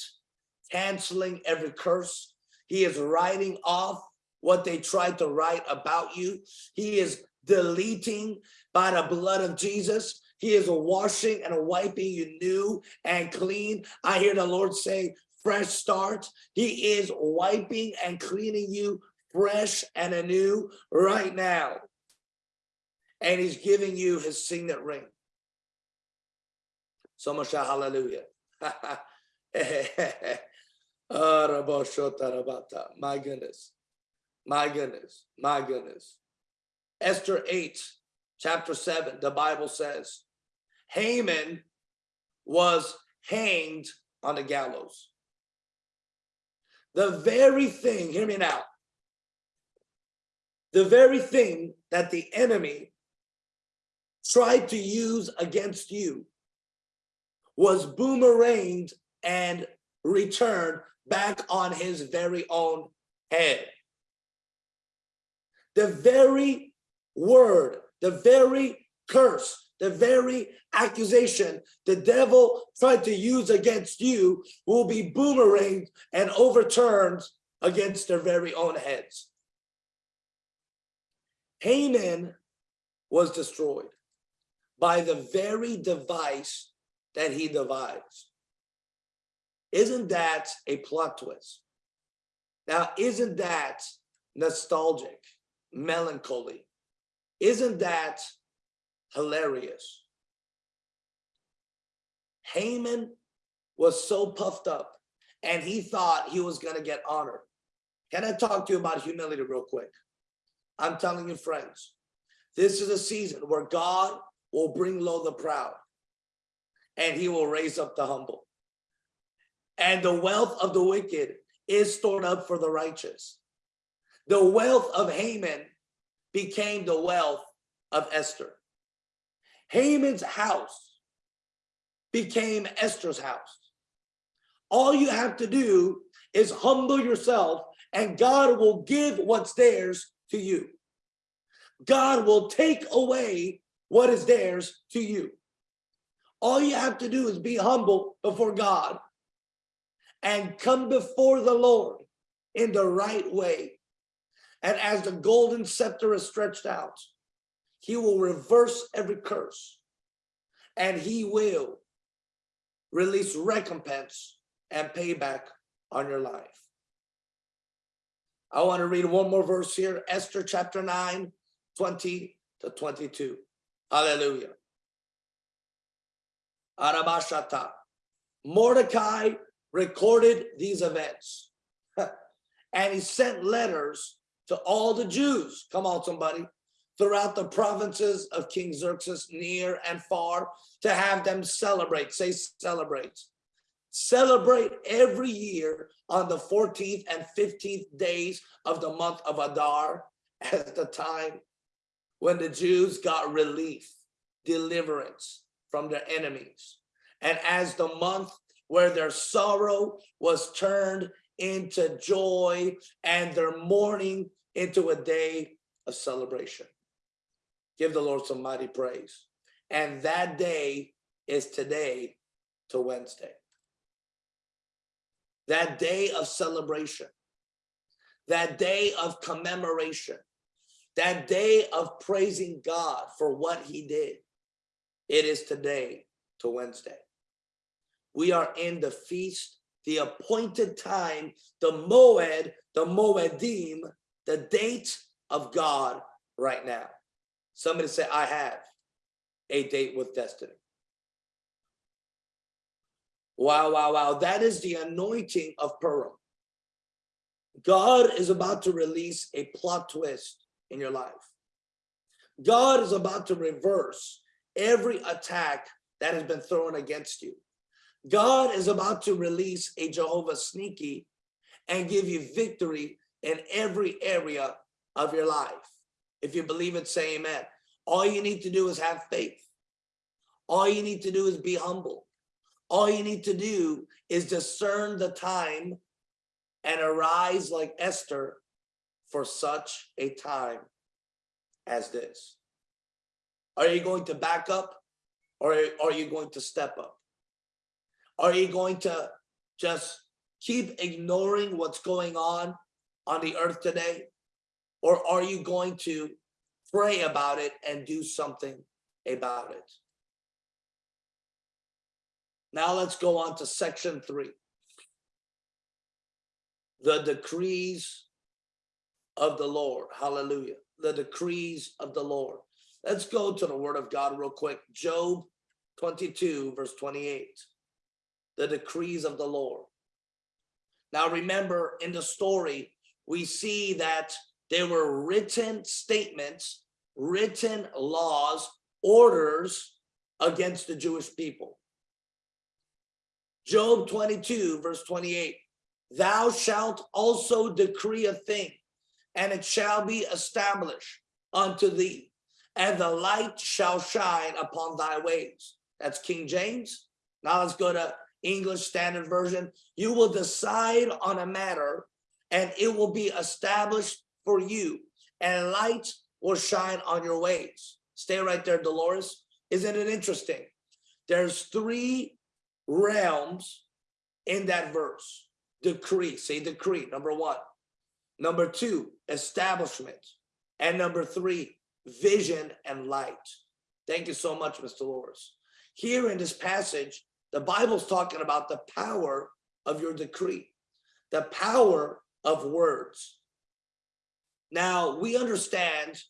canceling every curse. He is writing off what they tried to write about you. He is deleting by the blood of Jesus. He is a washing and a wiping you new and clean. I hear the Lord say, fresh start. He is wiping and cleaning you fresh and anew right now. And he's giving you his signet ring. So much hallelujah. My goodness. My goodness. My goodness. Esther 8, chapter 7, the Bible says, Haman was hanged on the gallows. The very thing, hear me now, the very thing that the enemy tried to use against you was boomeranged and returned back on his very own head. The very word, the very curse, the very accusation the devil tried to use against you will be boomeranged and overturned against their very own heads. Haman was destroyed by the very device that he devised. Isn't that a plot twist? Now, isn't that nostalgic, melancholy? Isn't that hilarious? Haman was so puffed up and he thought he was going to get honored. Can I talk to you about humility real quick? I'm telling you, friends, this is a season where God will bring low the proud and he will raise up the humble. And the wealth of the wicked is stored up for the righteous. The wealth of Haman became the wealth of Esther. Haman's house became Esther's house. All you have to do is humble yourself and God will give what's theirs to you. God will take away what is theirs to you. All you have to do is be humble before God and come before the Lord in the right way. And as the golden scepter is stretched out, he will reverse every curse and he will release recompense and payback on your life. I want to read one more verse here, Esther chapter 9, 20 to 22. Hallelujah. Arabashata. Mordecai recorded these events and he sent letters to all the Jews. Come on, somebody. Throughout the provinces of King Xerxes, near and far, to have them celebrate. Say celebrate celebrate every year on the 14th and 15th days of the month of Adar at the time when the Jews got relief, deliverance from their enemies. And as the month where their sorrow was turned into joy and their mourning into a day of celebration. Give the Lord some mighty praise. And that day is today to Wednesday that day of celebration, that day of commemoration, that day of praising God for what he did. It is today to Wednesday. We are in the feast, the appointed time, the Moed, the Moedim, the date of God right now. Somebody say, I have a date with destiny. Wow, wow, wow. That is the anointing of Purim. God is about to release a plot twist in your life. God is about to reverse every attack that has been thrown against you. God is about to release a Jehovah sneaky and give you victory in every area of your life. If you believe it, say amen. All you need to do is have faith. All you need to do is be humble. All you need to do is discern the time and arise like Esther for such a time as this. Are you going to back up or are you going to step up? Are you going to just keep ignoring what's going on on the earth today? Or are you going to pray about it and do something about it? Now let's go on to section three. The decrees of the Lord. Hallelujah. The decrees of the Lord. Let's go to the word of God real quick. Job 22, verse 28. The decrees of the Lord. Now remember in the story, we see that there were written statements, written laws, orders against the Jewish people. Job 22, verse 28. Thou shalt also decree a thing, and it shall be established unto thee, and the light shall shine upon thy ways. That's King James. Now let's go to English Standard Version. You will decide on a matter, and it will be established for you, and light will shine on your ways. Stay right there, Dolores. Isn't it interesting? There's three realms in that verse. Decree, say decree, number one. Number two, establishment. And number three, vision and light. Thank you so much, Mr. Dolores. Here in this passage, the Bible's talking about the power of your decree, the power of words. Now, we understand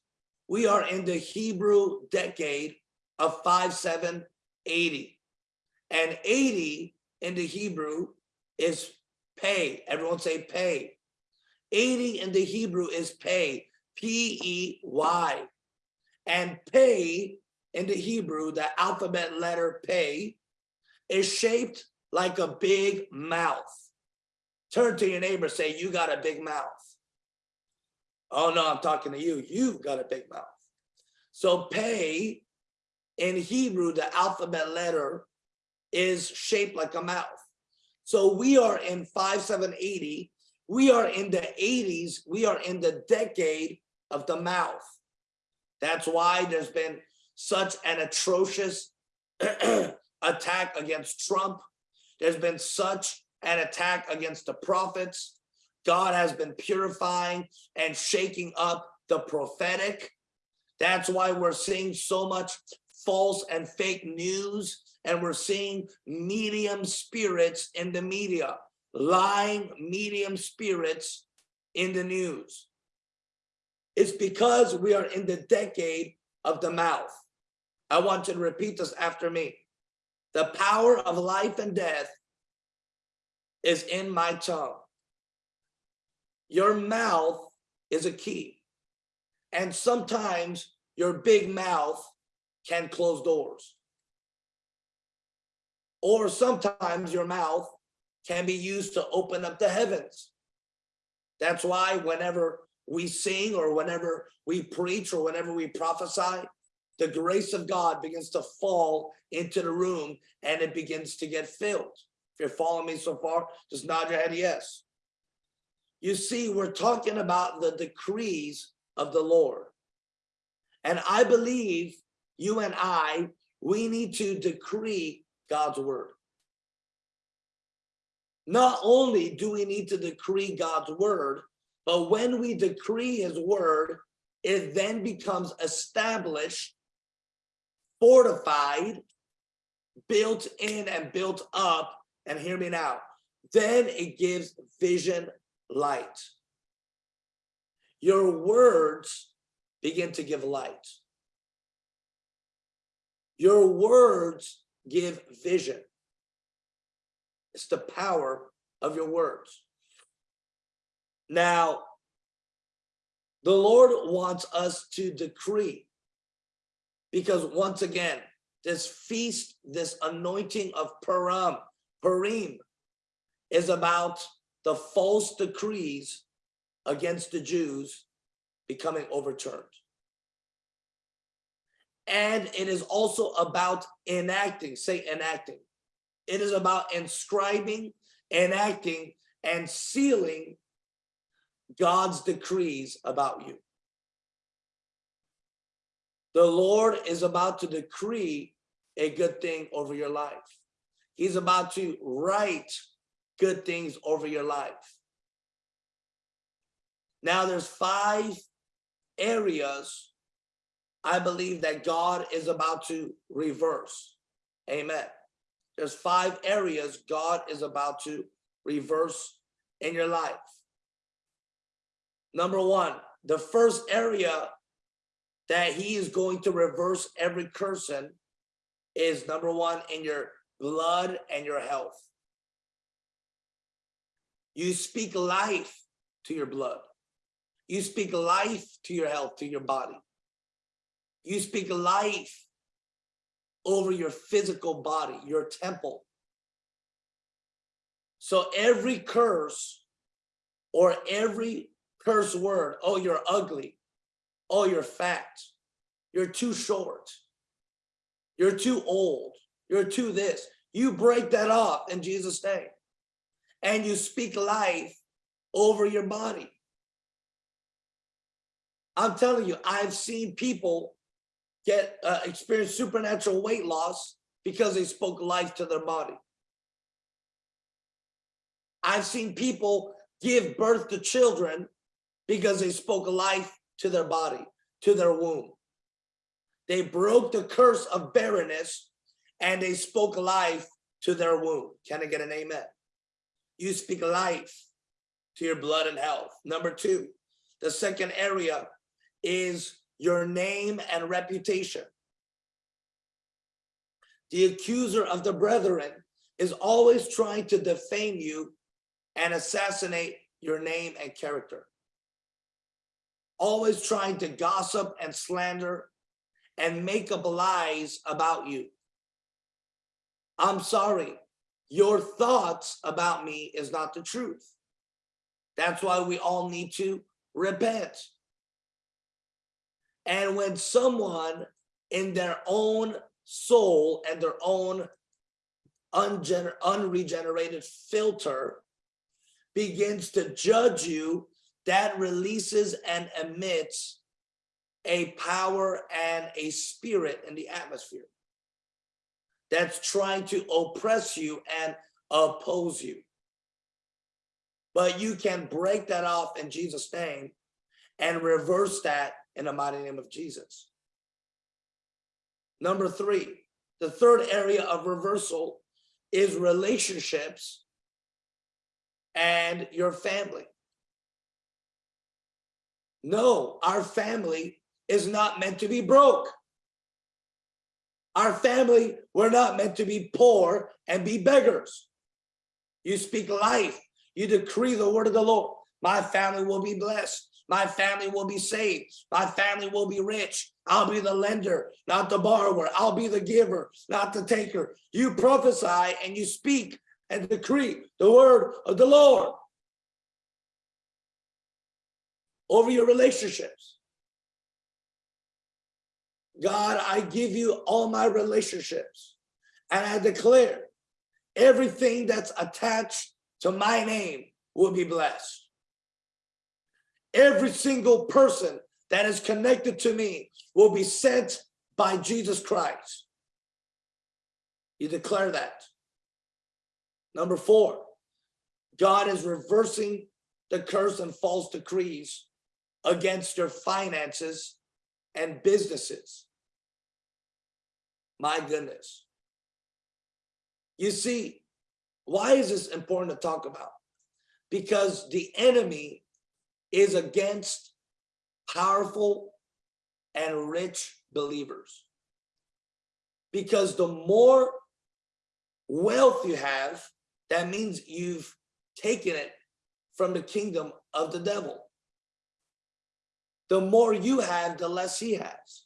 we are in the Hebrew decade of 5780. And 80 in the Hebrew is pay. Everyone say pay. 80 in the Hebrew is pay, P-E-Y. And pay in the Hebrew, the alphabet letter pay, is shaped like a big mouth. Turn to your neighbor, say, you got a big mouth. Oh no, I'm talking to you. You've got a big mouth. So pay in Hebrew, the alphabet letter is shaped like a mouth. So we are in 5780. We are in the 80s. We are in the decade of the mouth. That's why there's been such an atrocious attack against Trump. There's been such an attack against the prophets. God has been purifying and shaking up the prophetic. That's why we're seeing so much false and fake news and we're seeing medium spirits in the media, lying medium spirits in the news. It's because we are in the decade of the mouth. I want you to repeat this after me. The power of life and death is in my tongue. Your mouth is a key. And sometimes your big mouth can close doors. Or sometimes your mouth can be used to open up the heavens. That's why whenever we sing or whenever we preach or whenever we prophesy, the grace of God begins to fall into the room and it begins to get filled. If you're following me so far, just nod your head yes. You see, we're talking about the decrees of the Lord. And I believe you and I, we need to decree God's word. Not only do we need to decree God's word, but when we decree his word, it then becomes established, fortified, built in and built up, and hear me now, then it gives vision light. Your words begin to give light. Your words give vision. It's the power of your words. Now, the Lord wants us to decree because once again, this feast, this anointing of Purim, Purim is about the false decrees against the Jews becoming overturned. And it is also about enacting, say enacting. It is about inscribing, enacting, and sealing God's decrees about you. The Lord is about to decree a good thing over your life. He's about to write good things over your life. Now there's five areas I believe that God is about to reverse. Amen. There's five areas God is about to reverse in your life. Number one, the first area that he is going to reverse every cursing is number one in your blood and your health. You speak life to your blood. You speak life to your health, to your body. You speak life over your physical body, your temple. So every curse or every curse word, oh, you're ugly, oh, you're fat, you're too short, you're too old, you're too this. You break that off in Jesus' name. And you speak life over your body. I'm telling you, I've seen people get uh, experience supernatural weight loss because they spoke life to their body. I've seen people give birth to children because they spoke life to their body, to their womb. They broke the curse of barrenness and they spoke life to their womb. Can I get an amen? You speak life to your blood and health. Number two, the second area is your name and reputation. The accuser of the brethren is always trying to defame you and assassinate your name and character always trying to gossip and slander and make up lies about you. I'm sorry, your thoughts about me is not the truth. That's why we all need to repent. And when someone in their own soul and their own unregenerated filter begins to judge you that releases and emits a power and a spirit in the atmosphere that's trying to oppress you and oppose you. But you can break that off in Jesus' name and reverse that in the mighty name of Jesus. Number three, the third area of reversal is relationships and your family. No, our family is not meant to be broke. Our family, we're not meant to be poor and be beggars. You speak life. You decree the word of the Lord. My family will be blessed. My family will be saved. My family will be rich. I'll be the lender, not the borrower. I'll be the giver, not the taker. You prophesy and you speak and decree the word of the Lord. over your relationships. God, I give you all my relationships and I declare everything that's attached to my name will be blessed. Every single person that is connected to me will be sent by Jesus Christ. You declare that. Number four, God is reversing the curse and false decrees against your finances and businesses. My goodness. You see, why is this important to talk about? Because the enemy is against powerful and rich believers. Because the more wealth you have, that means you've taken it from the kingdom of the devil. The more you have, the less he has.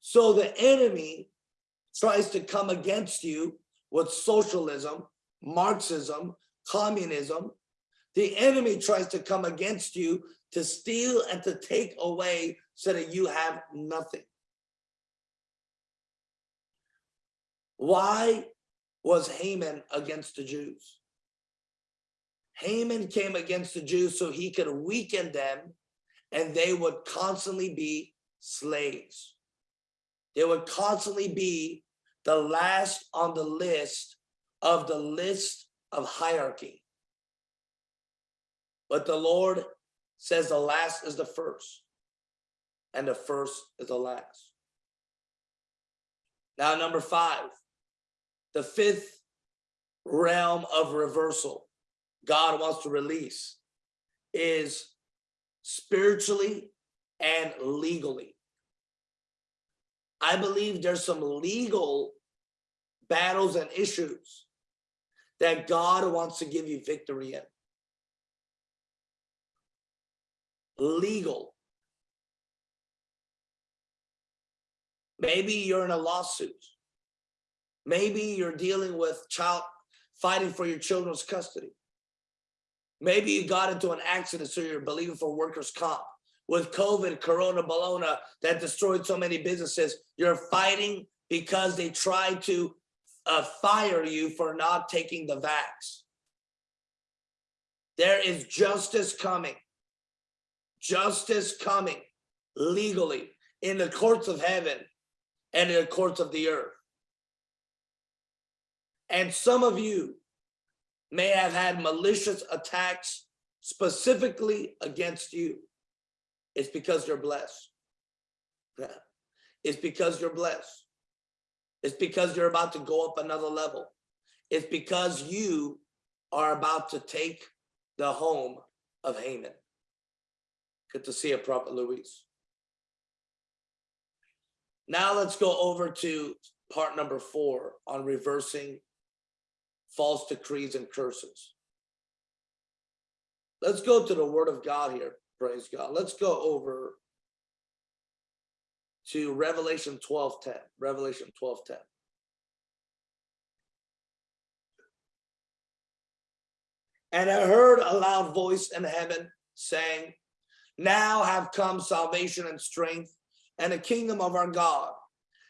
So the enemy tries to come against you with socialism, Marxism, communism. The enemy tries to come against you to steal and to take away so that you have nothing. Why was Haman against the Jews? Haman came against the Jews so he could weaken them and they would constantly be slaves. They would constantly be the last on the list of the list of hierarchy. But the Lord says the last is the first and the first is the last. Now, number five, the fifth realm of reversal God wants to release is spiritually and legally. I believe there's some legal battles and issues that God wants to give you victory in. Legal. Maybe you're in a lawsuit. Maybe you're dealing with child fighting for your children's custody. Maybe you got into an accident, so you're believing for workers' comp. With COVID, Corona, Bologna, that destroyed so many businesses, you're fighting because they tried to uh, fire you for not taking the vax. There is justice coming. Justice coming legally in the courts of heaven and in the courts of the earth. And some of you may have had malicious attacks specifically against you. It's because you're blessed. It's because you're blessed. It's because you're about to go up another level. It's because you are about to take the home of Haman. Good to see you, Prophet Luis. Now let's go over to part number four on reversing false decrees and curses. Let's go to the word of God here. Praise God. Let's go over to Revelation 12 10. Revelation 12 10. And I heard a loud voice in heaven saying, Now have come salvation and strength and the kingdom of our God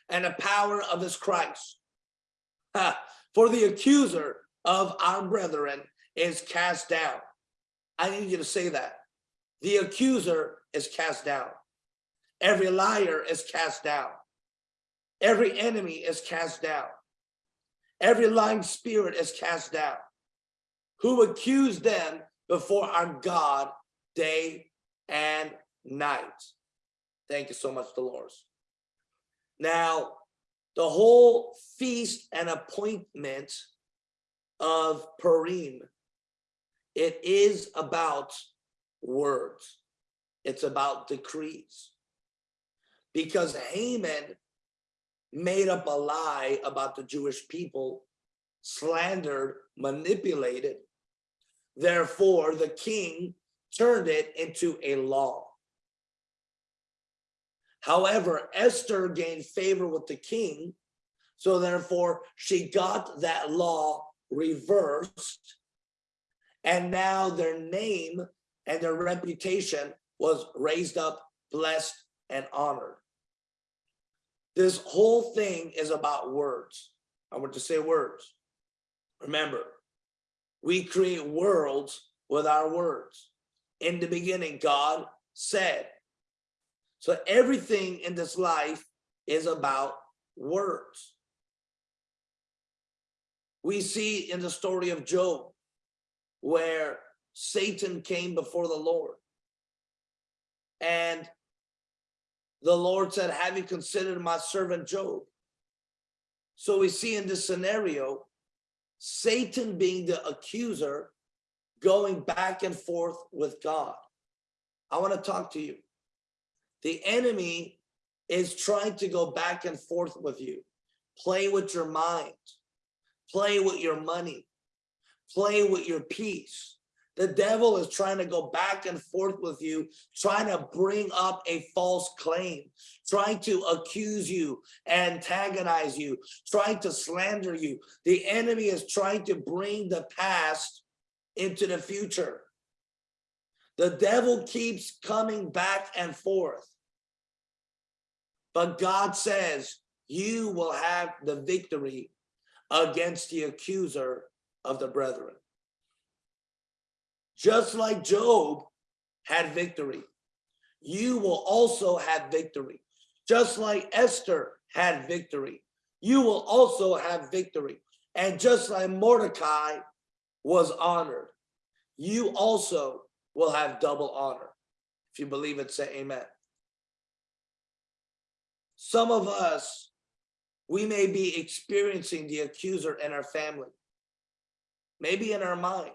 and the power of his Christ. For the accuser of our brethren is cast down. I need you to say that. The accuser is cast down. Every liar is cast down. Every enemy is cast down. Every lying spirit is cast down. Who accused them before our God day and night. Thank you so much, Dolores. Now, the whole feast and appointment of Purim, it is about words. It's about decrees. Because Haman made up a lie about the Jewish people, slandered, manipulated. Therefore, the king turned it into a law. However, Esther gained favor with the king, so therefore she got that law reversed, and now their name and their reputation was raised up, blessed, and honored. This whole thing is about words. I want to say words. Remember, we create worlds with our words. In the beginning, God said, so everything in this life is about words. We see in the story of Job where Satan came before the Lord And the Lord said, have you considered my servant Job? So we see in this scenario, Satan being the accuser, going back and forth with God. I want to talk to you. The enemy is trying to go back and forth with you. Play with your mind. Play with your money. Play with your peace. The devil is trying to go back and forth with you, trying to bring up a false claim, trying to accuse you, antagonize you, trying to slander you. The enemy is trying to bring the past into the future. The devil keeps coming back and forth. But God says, you will have the victory against the accuser of the brethren. Just like Job had victory, you will also have victory. Just like Esther had victory, you will also have victory. And just like Mordecai was honored, you also will have double honor. If you believe it, say amen. Some of us, we may be experiencing the accuser in our family, maybe in our mind,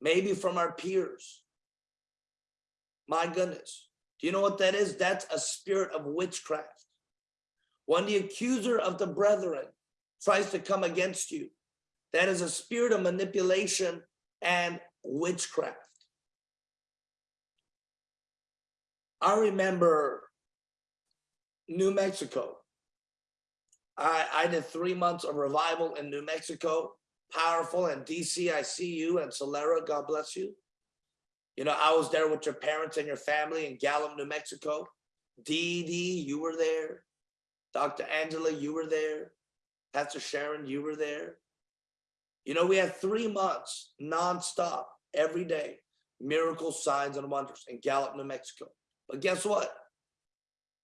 maybe from our peers. My goodness, do you know what that is? That's a spirit of witchcraft. When the accuser of the brethren tries to come against you, that is a spirit of manipulation and witchcraft. I remember New Mexico. I, I did three months of revival in New Mexico, powerful, and DC, I see you, and Solera, God bless you. You know, I was there with your parents and your family in Gallup, New Mexico. Dee Dee, you were there. Dr. Angela, you were there. Pastor Sharon, you were there. You know, we had three months nonstop every day, miracles, signs, and wonders in Gallup, New Mexico. But guess what?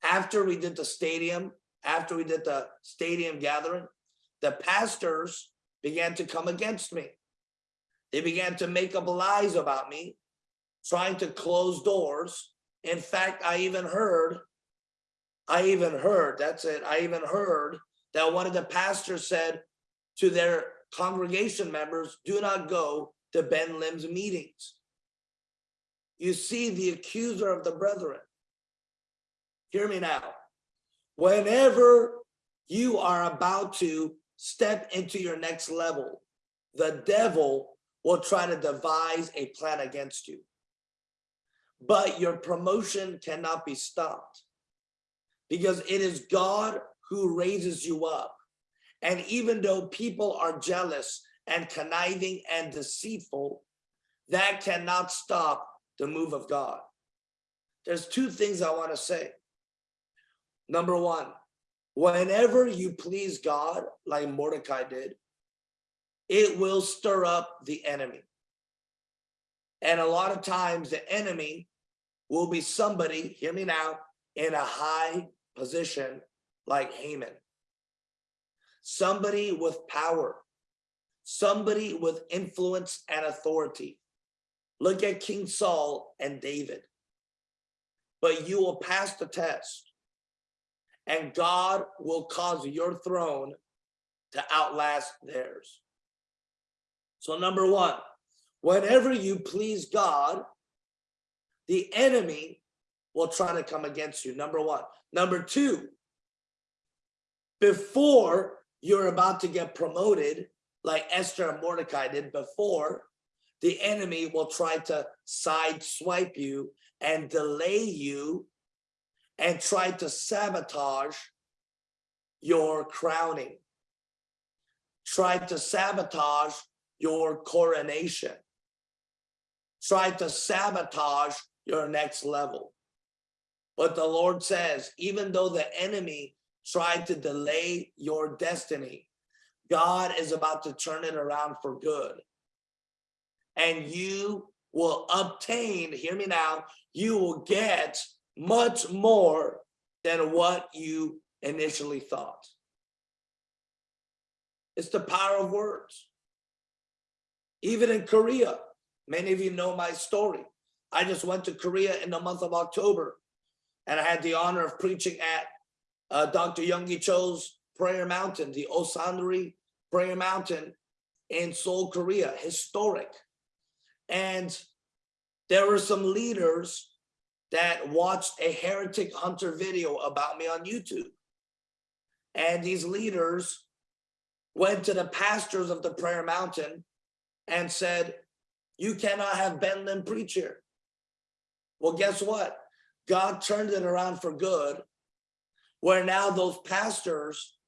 After we did the stadium, after we did the stadium gathering, the pastors began to come against me. They began to make up lies about me, trying to close doors. In fact, I even heard, I even heard, that's it, I even heard that one of the pastors said to their congregation members, do not go to Ben Lim's meetings. You see the accuser of the brethren. Hear me now. Whenever you are about to step into your next level, the devil will try to devise a plan against you. But your promotion cannot be stopped because it is God who raises you up. And even though people are jealous and conniving and deceitful, that cannot stop the move of God. There's two things I want to say. Number one, whenever you please God, like Mordecai did, it will stir up the enemy. And a lot of times the enemy will be somebody, hear me now, in a high position like Haman. Somebody with power, somebody with influence and authority. Look at King Saul and David. But you will pass the test and God will cause your throne to outlast theirs. So number one, whenever you please God, the enemy will try to come against you, number one. Number two, before you're about to get promoted, like Esther and Mordecai did before, the enemy will try to sideswipe you and delay you and try to sabotage your crowning, try to sabotage your coronation, try to sabotage your next level. But the Lord says, even though the enemy tried to delay your destiny, God is about to turn it around for good. And you will obtain, hear me now, you will get much more than what you initially thought. It's the power of words. Even in Korea, many of you know my story. I just went to Korea in the month of October. And I had the honor of preaching at uh, Dr. Yonggi Cho's Prayer Mountain, the Osanri Prayer Mountain in Seoul, Korea, historic. And there were some leaders that watched a heretic hunter video about me on YouTube. And these leaders went to the pastors of the prayer mountain and said, you cannot have Ben Lim preach here. Well, guess what? God turned it around for good, where now those pastors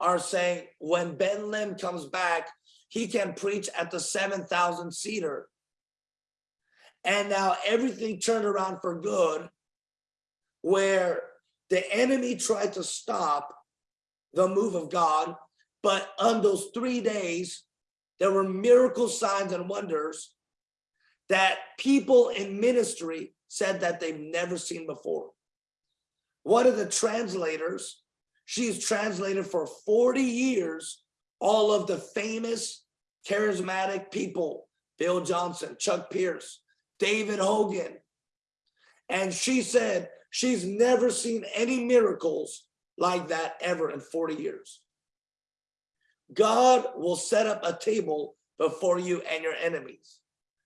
are saying when Ben Lim comes back, he can preach at the 7,000 seater. And now everything turned around for good, where the enemy tried to stop the move of God, but on those three days, there were miracle signs and wonders that people in ministry said that they've never seen before. One of the translators, she's translated for 40 years, all of the famous charismatic people, Bill Johnson, Chuck Pierce, David Hogan. And she said she's never seen any miracles like that ever in 40 years. God will set up a table before you and your enemies.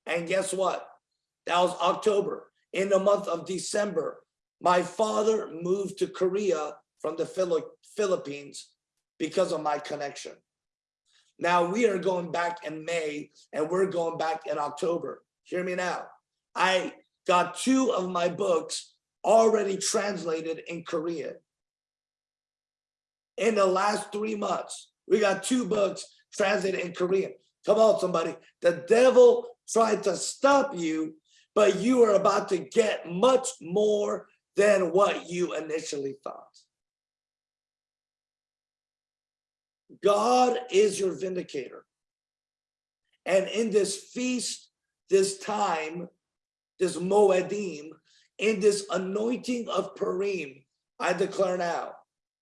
And guess what? That was October. In the month of December, my father moved to Korea from the Philippines because of my connection. Now we are going back in May and we're going back in October. Hear me now. I got two of my books already translated in Korean. In the last three months, we got two books translated in Korean. Come on, somebody. The devil tried to stop you, but you are about to get much more than what you initially thought. God is your vindicator. And in this feast, this time, this Moedim, in this anointing of Purim, I declare now,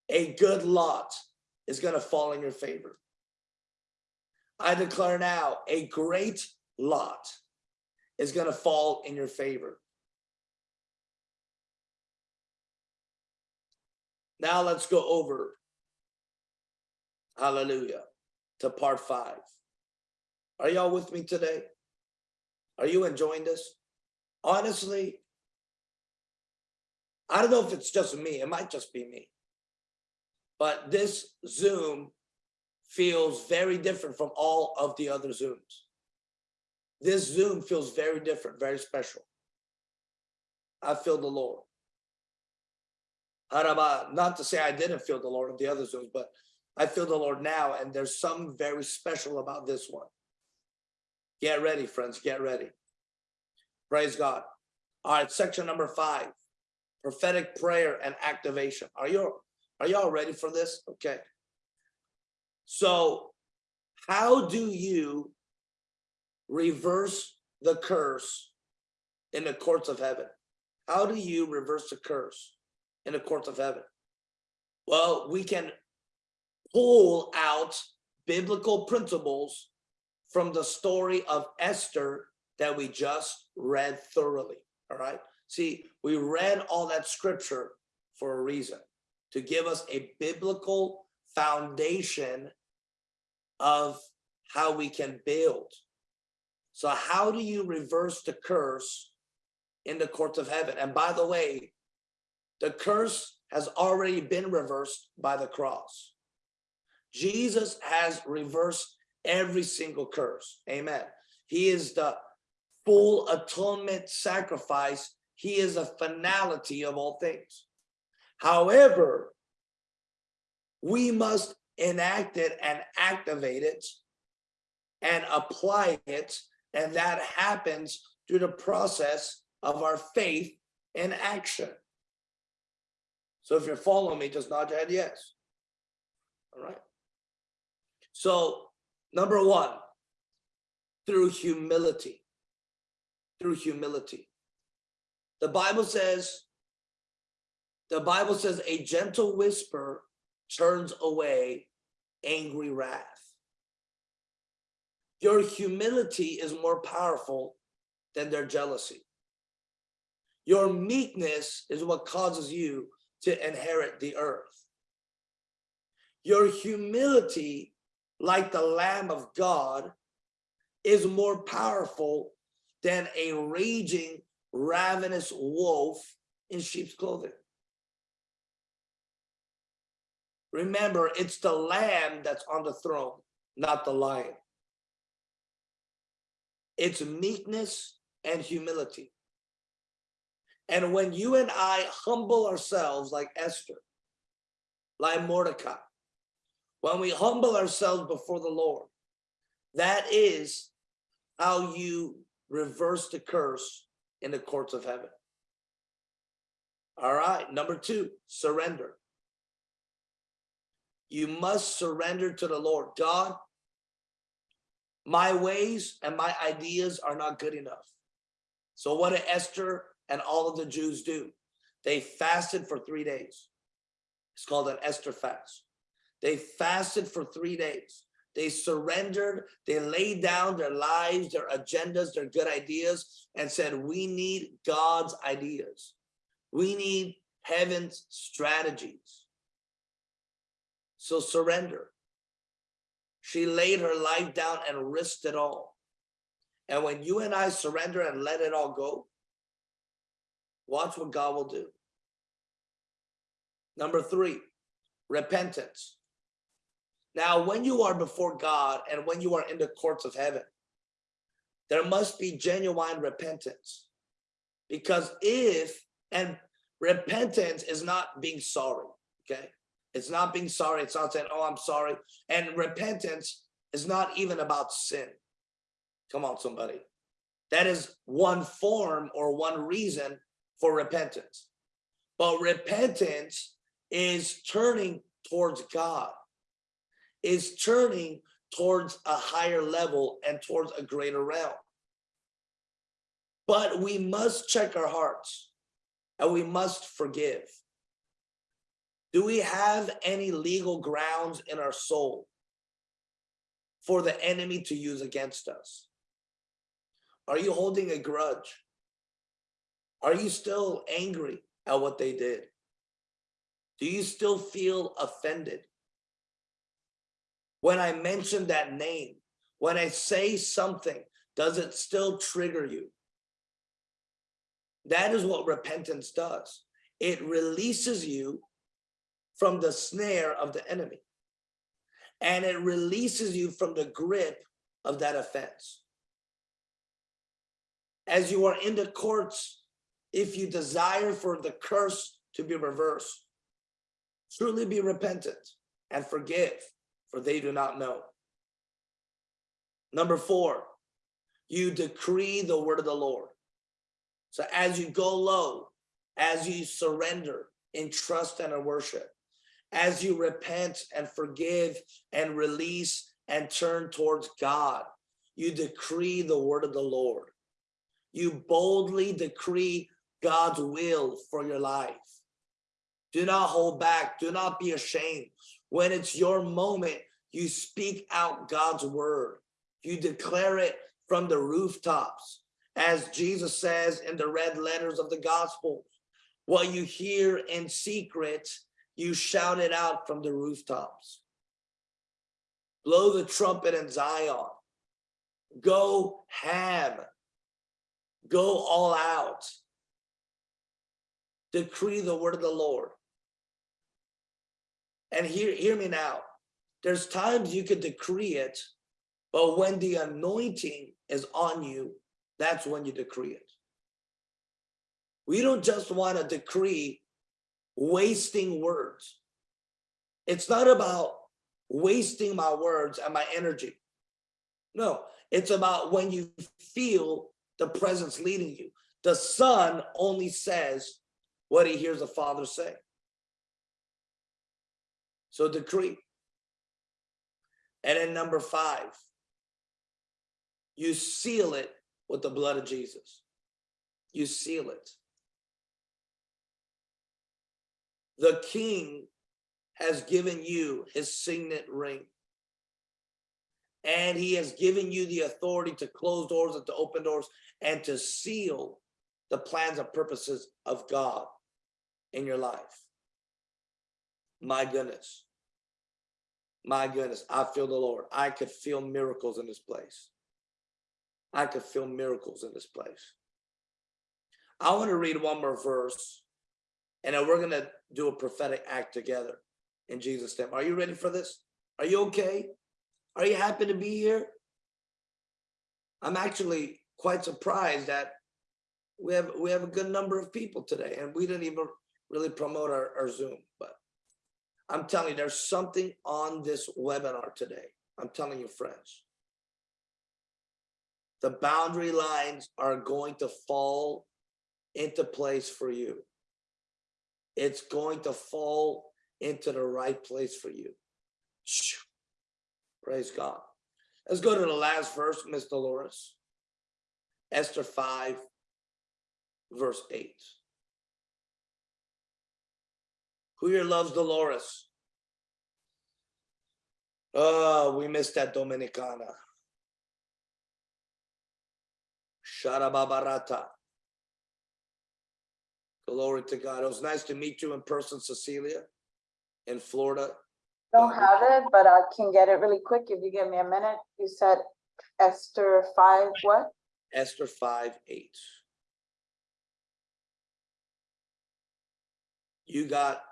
a good lot is going to fall in your favor. I declare now, a great lot is going to fall in your favor. Now let's go over, hallelujah, to part five. Are y'all with me today? Are you enjoying this? Honestly, I don't know if it's just me. It might just be me. But this Zoom feels very different from all of the other Zooms. This Zoom feels very different, very special. I feel the Lord. Not to say I didn't feel the Lord of the other Zooms, but I feel the Lord now, and there's something very special about this one. Get ready, friends, get ready. Praise God. All right, section number five, prophetic prayer and activation. Are you are y'all ready for this? Okay. So how do you reverse the curse in the courts of heaven? How do you reverse the curse in the courts of heaven? Well, we can pull out biblical principles from the story of Esther that we just read thoroughly. All right. See, we read all that scripture for a reason to give us a biblical foundation of how we can build. So how do you reverse the curse in the courts of heaven? And by the way, the curse has already been reversed by the cross. Jesus has reversed every single curse. Amen. He is the full atonement sacrifice. He is a finality of all things. However, we must enact it and activate it and apply it. And that happens through the process of our faith in action. So if you're following me, just nod your head yes. All right. So number one, through humility, through humility. The Bible says the Bible says a gentle whisper turns away angry wrath. Your humility is more powerful than their jealousy. Your meekness is what causes you to inherit the earth. Your humility, like the Lamb of God, is more powerful than a raging, ravenous wolf in sheep's clothing. Remember, it's the lamb that's on the throne, not the lion. It's meekness and humility. And when you and I humble ourselves like Esther, like Mordecai, when we humble ourselves before the Lord, that is how you reverse the curse in the courts of heaven. All right, number two, surrender. You must surrender to the Lord. God, my ways and my ideas are not good enough. So what did Esther and all of the Jews do? They fasted for three days. It's called an Esther fast. They fasted for three days. They surrendered, they laid down their lives, their agendas, their good ideas, and said, we need God's ideas. We need heaven's strategies. So surrender. She laid her life down and risked it all. And when you and I surrender and let it all go, watch what God will do. Number three, repentance. Now, when you are before God and when you are in the courts of heaven, there must be genuine repentance. Because if, and repentance is not being sorry, okay? It's not being sorry. It's not saying, oh, I'm sorry. And repentance is not even about sin. Come on, somebody. That is one form or one reason for repentance. But repentance is turning towards God is turning towards a higher level and towards a greater realm. But we must check our hearts and we must forgive. Do we have any legal grounds in our soul for the enemy to use against us? Are you holding a grudge? Are you still angry at what they did? Do you still feel offended? When I mention that name, when I say something, does it still trigger you? That is what repentance does. It releases you from the snare of the enemy. And it releases you from the grip of that offense. As you are in the courts, if you desire for the curse to be reversed, truly be repentant and forgive for they do not know. Number four, you decree the word of the Lord. So as you go low, as you surrender in trust and in worship, as you repent and forgive and release and turn towards God, you decree the word of the Lord. You boldly decree God's will for your life. Do not hold back. Do not be ashamed. When it's your moment, you speak out God's word. You declare it from the rooftops. As Jesus says in the red letters of the gospel, what you hear in secret, you shout it out from the rooftops. Blow the trumpet in Zion. Go ham. Go all out. Decree the word of the Lord. And hear, hear me now. There's times you could decree it, but when the anointing is on you, that's when you decree it. We don't just want to decree wasting words. It's not about wasting my words and my energy. No, it's about when you feel the presence leading you. The son only says what he hears the father say. So decree. And then number five, you seal it with the blood of Jesus. You seal it. The king has given you his signet ring. And he has given you the authority to close doors and to open doors and to seal the plans and purposes of God in your life. My goodness. My goodness, I feel the Lord. I could feel miracles in this place. I could feel miracles in this place. I want to read one more verse and then we're going to do a prophetic act together in Jesus' name. Are you ready for this? Are you okay? Are you happy to be here? I'm actually quite surprised that we have we have a good number of people today and we didn't even really promote our, our Zoom, but I'm telling you, there's something on this webinar today. I'm telling you, friends. The boundary lines are going to fall into place for you. It's going to fall into the right place for you. Praise God. Let's go to the last verse, Miss Dolores. Esther 5, verse 8. Who here loves Dolores? Oh, we missed that Dominicana. Sharababarata. Glory to God. It was nice to meet you in person, Cecilia, in Florida. Don't have it, but I can get it really quick if you give me a minute. You said Esther five, what? Esther 5 8. You got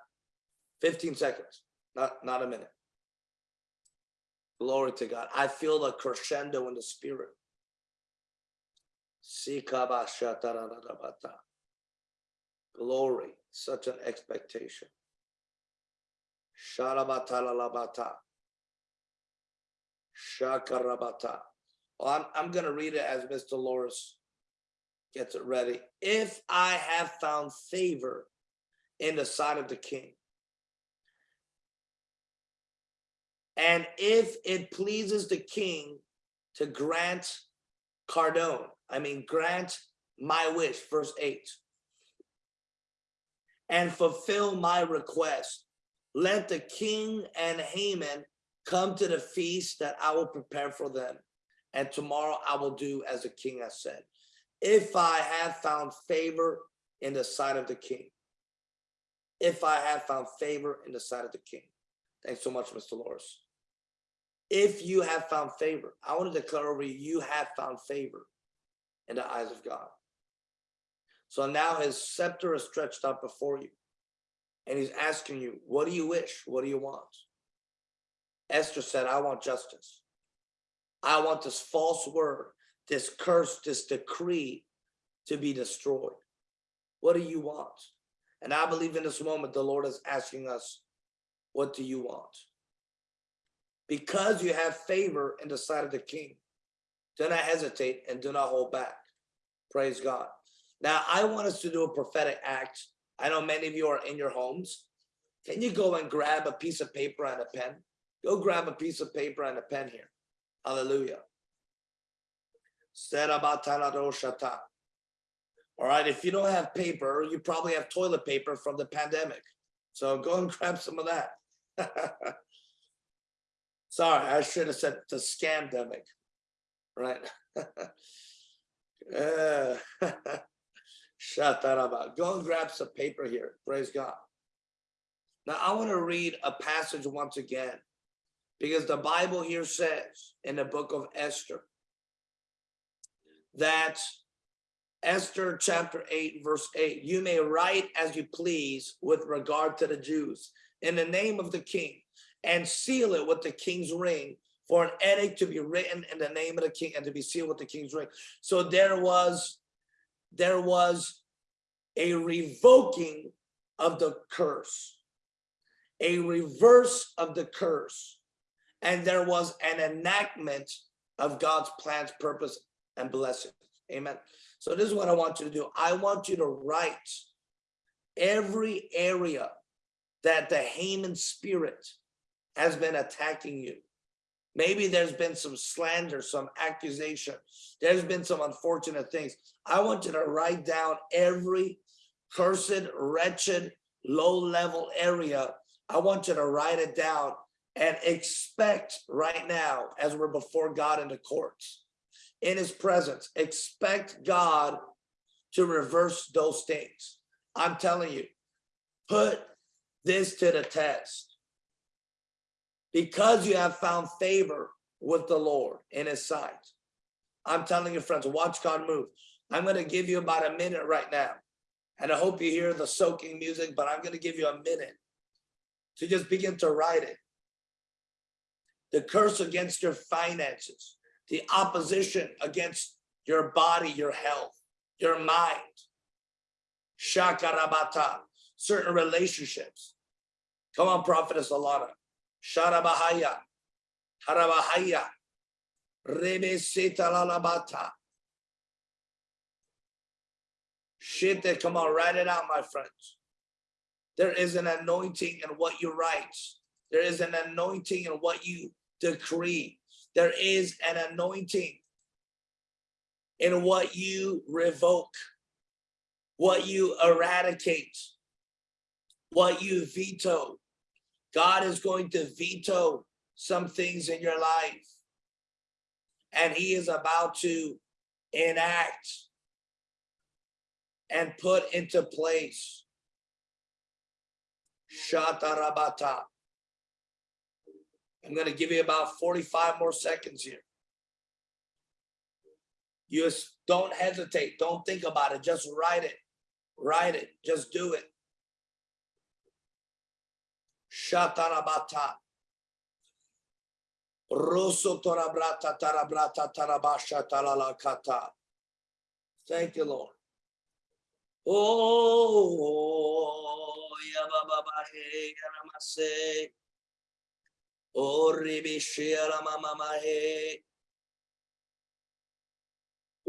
15 seconds, not, not a minute. Glory to God. I feel the crescendo in the spirit. Glory, such an expectation. Sharabatalabata. Shakarabata. Well, I'm, I'm going to read it as Mr. Loris gets it ready. If I have found favor in the sight of the king, and if it pleases the king to grant Cardone, I mean, grant my wish, verse 8, and fulfill my request, let the king and Haman come to the feast that I will prepare for them and tomorrow I will do as the king has said. If I have found favor in the sight of the king, if I have found favor in the sight of the king. Thanks so much, Mr. Loris. If you have found favor, I want to declare over you, you have found favor in the eyes of God. So now his scepter is stretched out before you. And he's asking you, what do you wish? What do you want? Esther said, I want justice. I want this false word, this curse, this decree to be destroyed. What do you want? And I believe in this moment, the Lord is asking us, what do you want? Because you have favor in the sight of the king, do not hesitate and do not hold back. Praise God. Now, I want us to do a prophetic act. I know many of you are in your homes. Can you go and grab a piece of paper and a pen? Go grab a piece of paper and a pen here. Hallelujah. All right, if you don't have paper, you probably have toilet paper from the pandemic. So go and grab some of that. Sorry, I should have said the scamdemic, right? uh, shut that up. Go and grab some paper here. Praise God. Now I want to read a passage once again because the Bible here says in the book of Esther that Esther chapter 8 verse 8 you may write as you please with regard to the Jews in the name of the king and seal it with the king's ring for an edict to be written in the name of the king and to be sealed with the king's ring so there was there was a revoking of the curse a reverse of the curse and there was an enactment of God's plans, purpose, and blessings. Amen. So this is what I want you to do. I want you to write every area that the Haman spirit has been attacking you. Maybe there's been some slander, some accusation. There's been some unfortunate things. I want you to write down every cursed, wretched, low level area. I want you to write it down and expect right now as we're before God in the courts in his presence expect God to reverse those things. I'm telling you, put this to the test. Because you have found favor with the Lord in his sight. I'm telling you, friends, watch God move. I'm going to give you about a minute right now. And I hope you hear the soaking music, but I'm going to give you a minute to just begin to write it. The curse against your finances, the opposition against your body, your health, your mind. Shakarabata, certain relationships. Come on, Prophetess Alana. Sharabahaya, Harabahaya, Rebe Setalalabata. Shit, come on, write it out, my friends. There is an anointing in what you write. There is an anointing in what you decree. There is an anointing in what you revoke, what you eradicate, what you veto. God is going to veto some things in your life. And he is about to enact and put into place. Shatarabata. I'm going to give you about 45 more seconds here. You don't hesitate. Don't think about it. Just write it. Write it. Just do it. Shatarabata. Rosso torabrata tarabrata tarabasha talalakata. Thank you, Lord. Oh, yabababahe yanamase. Oh, ribishi yaramamahe.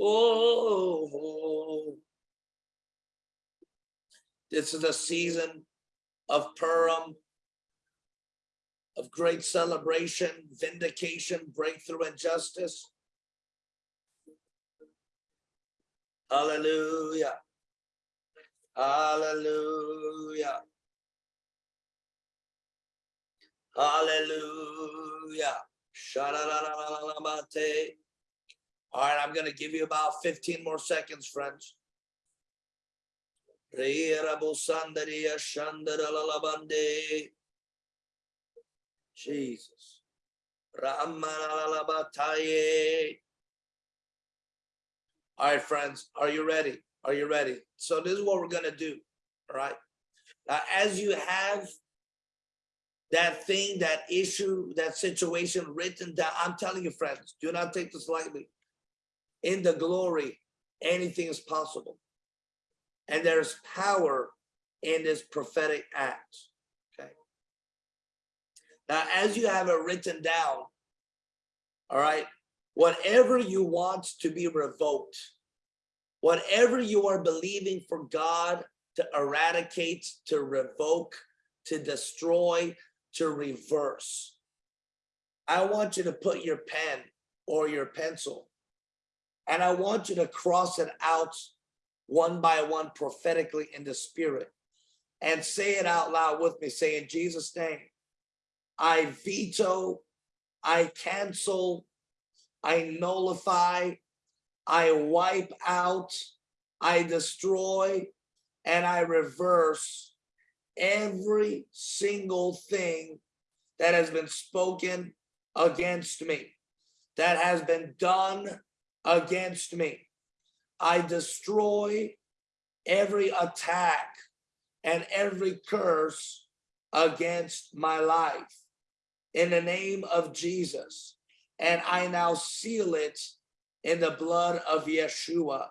Oh, this is the season of Purim, of great celebration, vindication, breakthrough, and justice. Hallelujah. Hallelujah. Hallelujah. All right, I'm gonna give you about 15 more seconds, friends. Re-ra-bo-san-da-ri-ya, shan-da-da-la-la-ban-de. Jesus. All right, friends, are you ready? Are you ready? So this is what we're gonna do, all right? Now, as you have that thing, that issue, that situation written down, I'm telling you, friends, do not take this lightly. In the glory, anything is possible. And there's power in this prophetic act? Now, as you have it written down, all right, whatever you want to be revoked, whatever you are believing for God to eradicate, to revoke, to destroy, to reverse. I want you to put your pen or your pencil and I want you to cross it out one by one prophetically in the spirit and say it out loud with me. Say in Jesus name, I veto, I cancel, I nullify, I wipe out, I destroy, and I reverse every single thing that has been spoken against me, that has been done against me. I destroy every attack and every curse against my life in the name of Jesus. And I now seal it in the blood of Yeshua.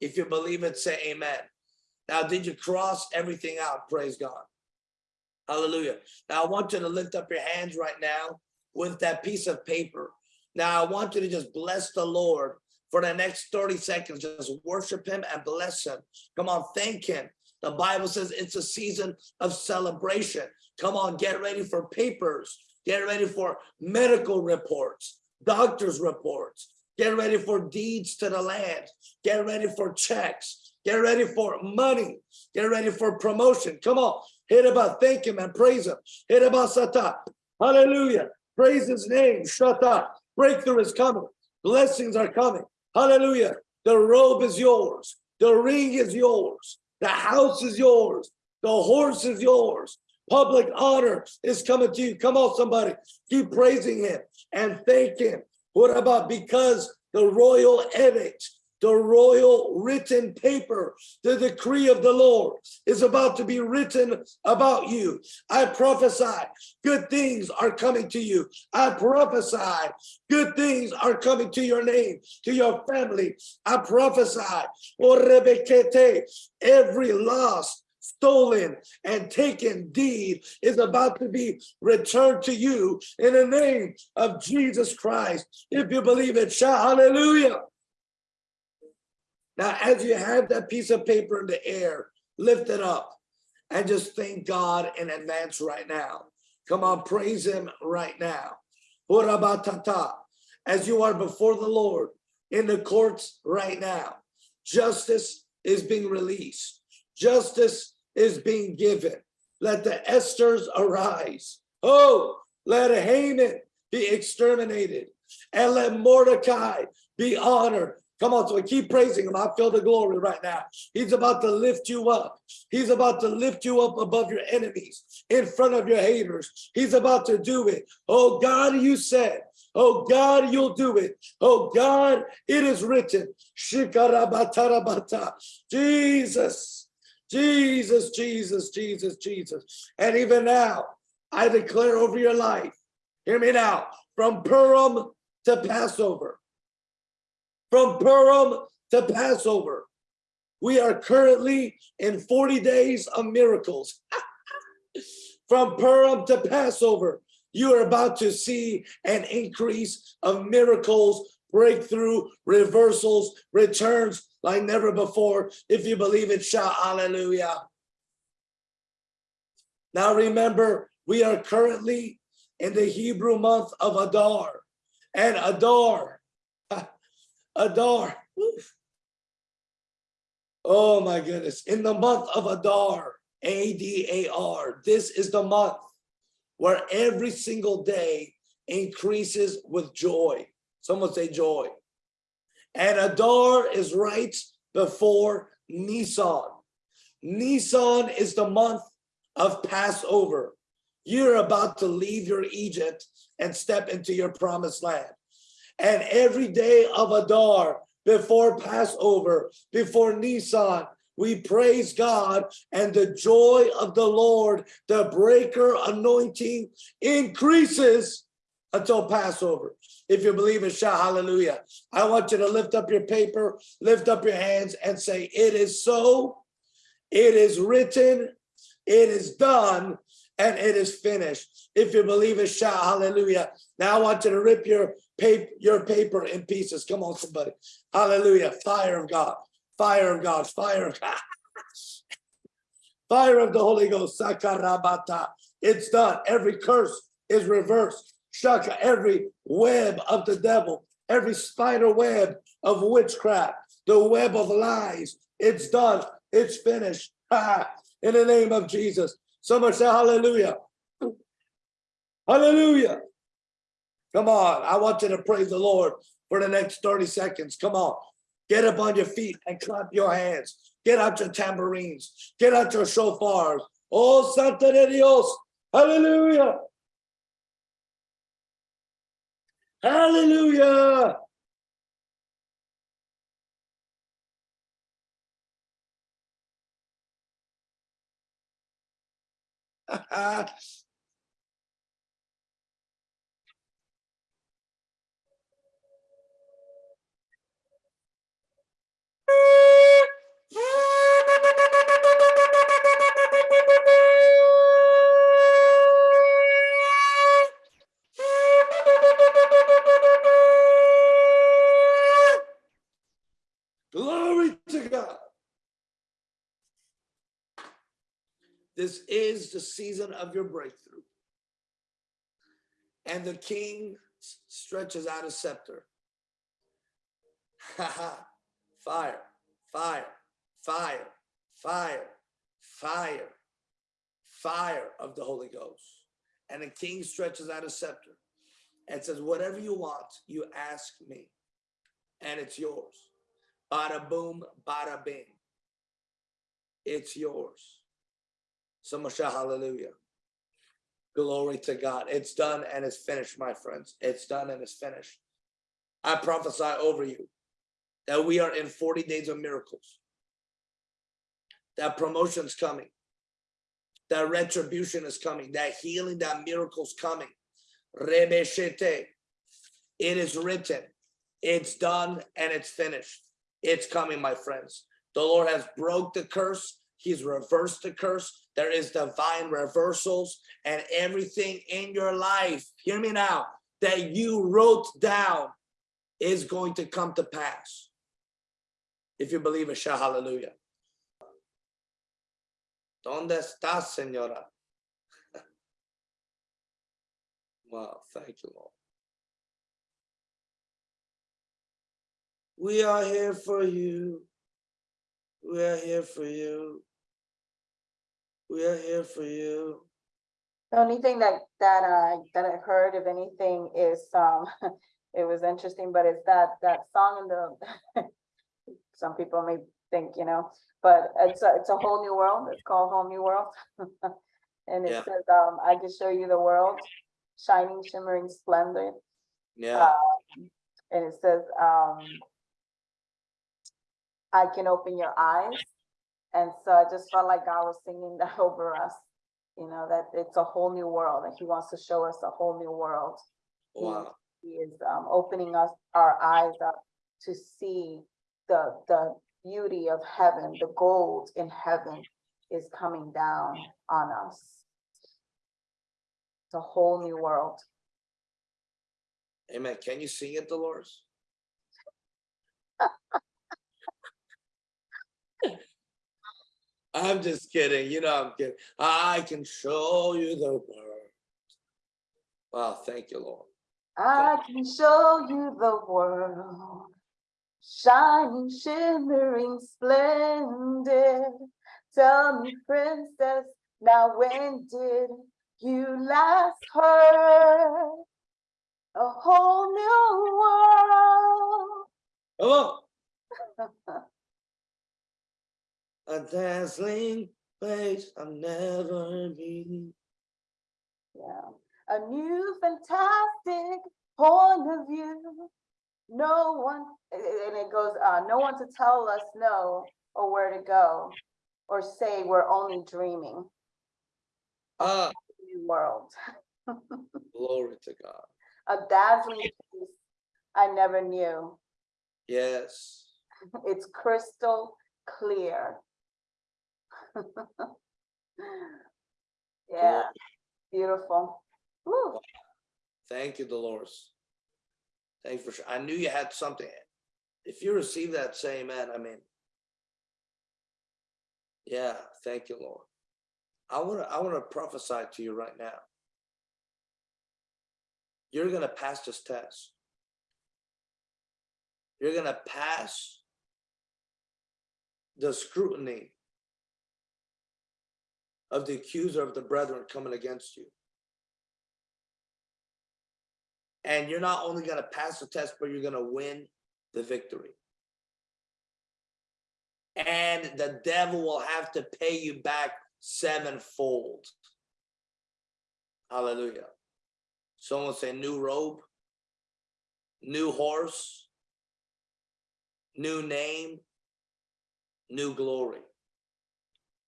If you believe it, say amen. Now, did you cross everything out? Praise God. Hallelujah. Now, I want you to lift up your hands right now with that piece of paper. Now, I want you to just bless the Lord for the next 30 seconds. Just worship him and bless him. Come on, thank him. The Bible says it's a season of celebration. Come on, get ready for papers. Get ready for medical reports, doctor's reports. Get ready for deeds to the land. Get ready for checks. Get ready for money. Get ready for promotion. Come on, hit about, thank him and praise him. Hit about sata. Hallelujah. Praise his name. Shut up. Breakthrough is coming. Blessings are coming. Hallelujah. The robe is yours. The ring is yours. The house is yours. The horse is yours. Public honor is coming to you. Come on, somebody. Keep praising him and thank him. What about because the royal edict, the royal written paper, the decree of the Lord is about to be written about you. I prophesy good things are coming to you. I prophesy good things are coming to your name, to your family. I prophesy, oh, every lost, stolen, and taken deed is about to be returned to you in the name of Jesus Christ. If you believe it, shout hallelujah. Now, as you have that piece of paper in the air, lift it up and just thank God in advance right now. Come on, praise him right now. As you are before the Lord in the courts right now, justice is being released. Justice is being given. Let the Esthers arise. Oh, let Haman be exterminated and let Mordecai be honored. Come on, so keep praising him. I feel the glory right now. He's about to lift you up. He's about to lift you up above your enemies, in front of your haters. He's about to do it. Oh God, you said, oh God, you'll do it. Oh God, it is written. Jesus, Jesus, Jesus, Jesus, Jesus. And even now, I declare over your life, hear me now, from Purim to Passover, from Purim to Passover. We are currently in 40 days of miracles. From Purim to Passover, you are about to see an increase of miracles, breakthrough, reversals, returns like never before. If you believe it, shout hallelujah. Now remember, we are currently in the Hebrew month of Adar. And Adar, Adar, oh my goodness, in the month of Adar, A-D-A-R, this is the month where every single day increases with joy. Someone say joy. And Adar is right before Nisan. Nisan is the month of Passover. You're about to leave your Egypt and step into your promised land. And every day of Adar, before Passover, before Nisan, we praise God and the joy of the Lord, the breaker anointing increases until Passover. If you believe it, shout hallelujah. I want you to lift up your paper, lift up your hands and say, it is so, it is written, it is done, and it is finished. If you believe it, shout hallelujah. Now I want you to rip your paper, your paper in pieces. Come on, somebody. Hallelujah. Fire of God, fire of God, fire of God. Fire of the Holy Ghost. Sakarabata. It's done. Every curse is reversed. Shaka, every web of the devil, every spider web of witchcraft, the web of lies. It's done. It's finished. In the name of Jesus. Someone say hallelujah. Hallelujah. Come on. I want you to praise the Lord for the next 30 seconds. Come on. Get up on your feet and clap your hands. Get out your tambourines. Get out your shofars. Oh, Santa de Dios. Hallelujah. Hallelujah. Glory to God. This is the season of your breakthrough. And the king stretches out a scepter. fire, fire, fire, fire, fire, fire of the Holy Ghost. And the king stretches out a scepter and says, Whatever you want, you ask me, and it's yours. Bada boom, bada bing. It's yours. Shout hallelujah. Glory to God. It's done and it's finished, my friends. It's done and it's finished. I prophesy over you that we are in 40 days of miracles. That promotion's coming. That retribution is coming. That healing, that miracle's coming. Rebeshete. It is written. It's done and it's finished. It's coming, my friends. The Lord has broke the curse. He's reversed the curse. There is divine reversals and everything in your life. Hear me now. That you wrote down is going to come to pass. If you believe it, shout hallelujah. ¿Dónde estás, señora? Wow, thank you, Lord. We are here for you. We are here for you. We are here for you. The only thing that, that I, that I heard of anything is, um, it was interesting, but it's that, that song in the, some people may think, you know, but it's a, it's a whole new world. It's called Whole New World. And it Yeah. says, um, I can show you the world, shining, shimmering splendor. Yeah, Um, And it says, um, I can open your eyes. And so I just felt like God was singing that over us, you know, that it's a whole new world, and he wants to show us a whole new world. wow, He is, um, opening us, our eyes up to see the, the beauty of heaven, the gold in heaven is coming down on us. It's a whole new world. amen. Can you sing it, Dolores? I'm just kidding, you know, I'm kidding. I can show you the world. Wow, thank you, Lord. I can show you the world, shining, shimmering, splendid. Tell me, princess, now when did you last heard a whole new world? On. A dazzling place I've never been. Yeah, a new fantastic point of view. No one, and it goes, uh, no one to tell us no or where to go or say we're only dreaming. Ah, New world, glory to God. a dazzling place I never knew. Yes. It's crystal clear. Yeah, beautiful. Woo. Thank you, Dolores. Thank you for sure. I knew you had something. If you receive that, say amen. I mean. Yeah, thank you, Lord. I wanna, I wanna prophesy to you right now. You're gonna pass this test. You're gonna pass the scrutiny of the accuser of the brethren coming against you. And you're not only gonna pass the test, but you're gonna win the victory. And the devil will have to pay you back sevenfold. Hallelujah. Someone say new robe, new horse, new name, new glory.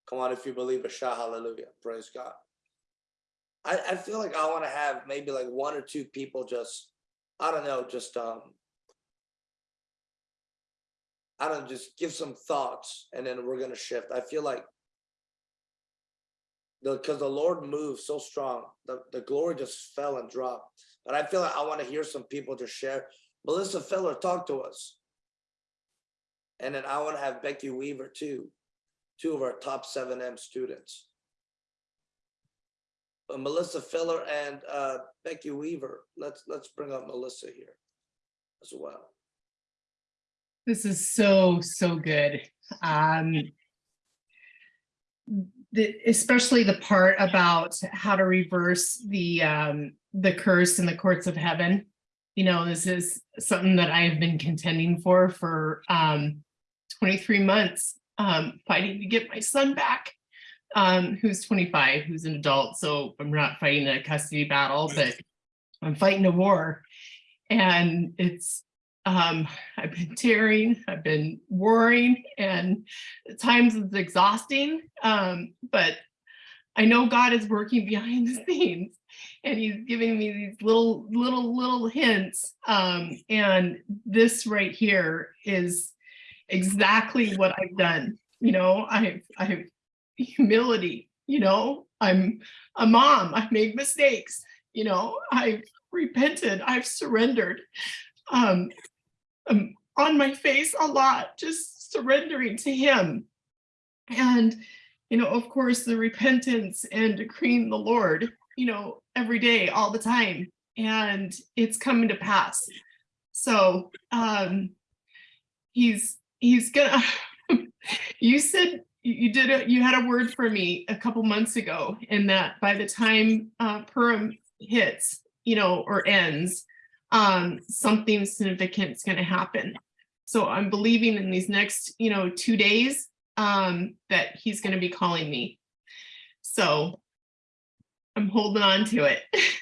Come on, if you believe it, shout hallelujah. Praise God. I, I feel like I want to have maybe like one or two people just, I don't know, just um I don't just give some thoughts and then we're gonna shift. I feel like the because the Lord moved so strong, the, the glory just fell and dropped. But I feel like I want to hear some people just share. Melissa Feller, talk to us. And then I want to have Becky Weaver too, two of our top seven M students. But Melissa Filler and uh, Becky Weaver, let's let's bring up Melissa here as well. This is so, so good. Um, the, especially the part about how to reverse the, um, the curse in the courts of heaven. You know, this is something that I have been contending for, for, um, 23 months um, fighting to get my son back, um, who's 25, who's an adult. So I'm not fighting a custody battle, but I'm fighting a war. And it's, um, I've been tearing, I've been worrying, and at times it's exhausting. Um, but I know God is working behind the scenes and he's giving me these little, little, little hints. Um, and this right here is exactly what I've done. You know, I have, I have humility, you know, I'm a mom, I've made mistakes, you know, I've repented, I've surrendered. Um, I'm on my face a lot, just surrendering to him. And, you know, of course, the repentance and decreeing the Lord, you know, every day, all the time. And it's coming to pass. So um he's he's gonna you said you did a you had a word for me a couple months ago and that by the time uh Purim hits, you know, or ends, um, something significant is gonna happen. So I'm believing in these next, you know, two days, um, that he's gonna be calling me. So I'm holding on to it.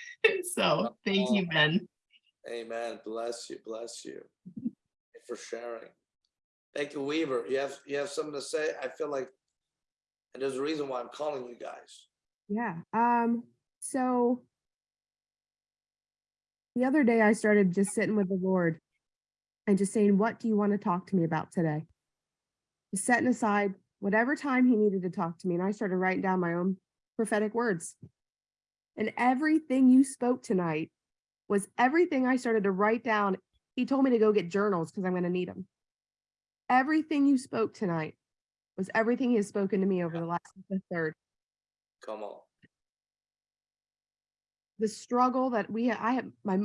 So thank you, Ben. Amen. Bless you, bless you For sharing. Thank you, Weaver. You have, you have something to say? I feel like, and there's a reason why I'm calling you guys. Yeah. Um, so the other day I started just sitting with the Lord and just saying, what do you want to talk to me about today? Just setting aside whatever time he needed to talk to me. And I started writing down my own prophetic words. And everything you spoke tonight was everything I started to write down. He told me to go get journals because I'm going to need them. Everything you spoke tonight was everything he has spoken to me over the last the third. Come on. the struggle that we I have my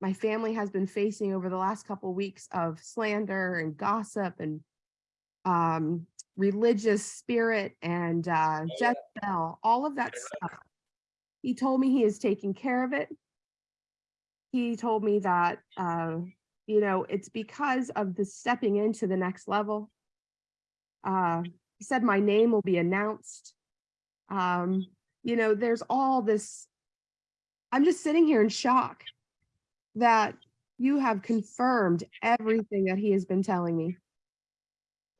my family has been facing over the last couple weeks of slander and gossip and um religious spirit and uh Oh, yeah. Jezebel, all of that stuff. He told me he is taking care of it. He told me that uh you know it's because of the stepping into the next level. Uh he said my name will be announced. Um you know there's all this I'm just sitting here in shock that you have confirmed everything that he has been telling me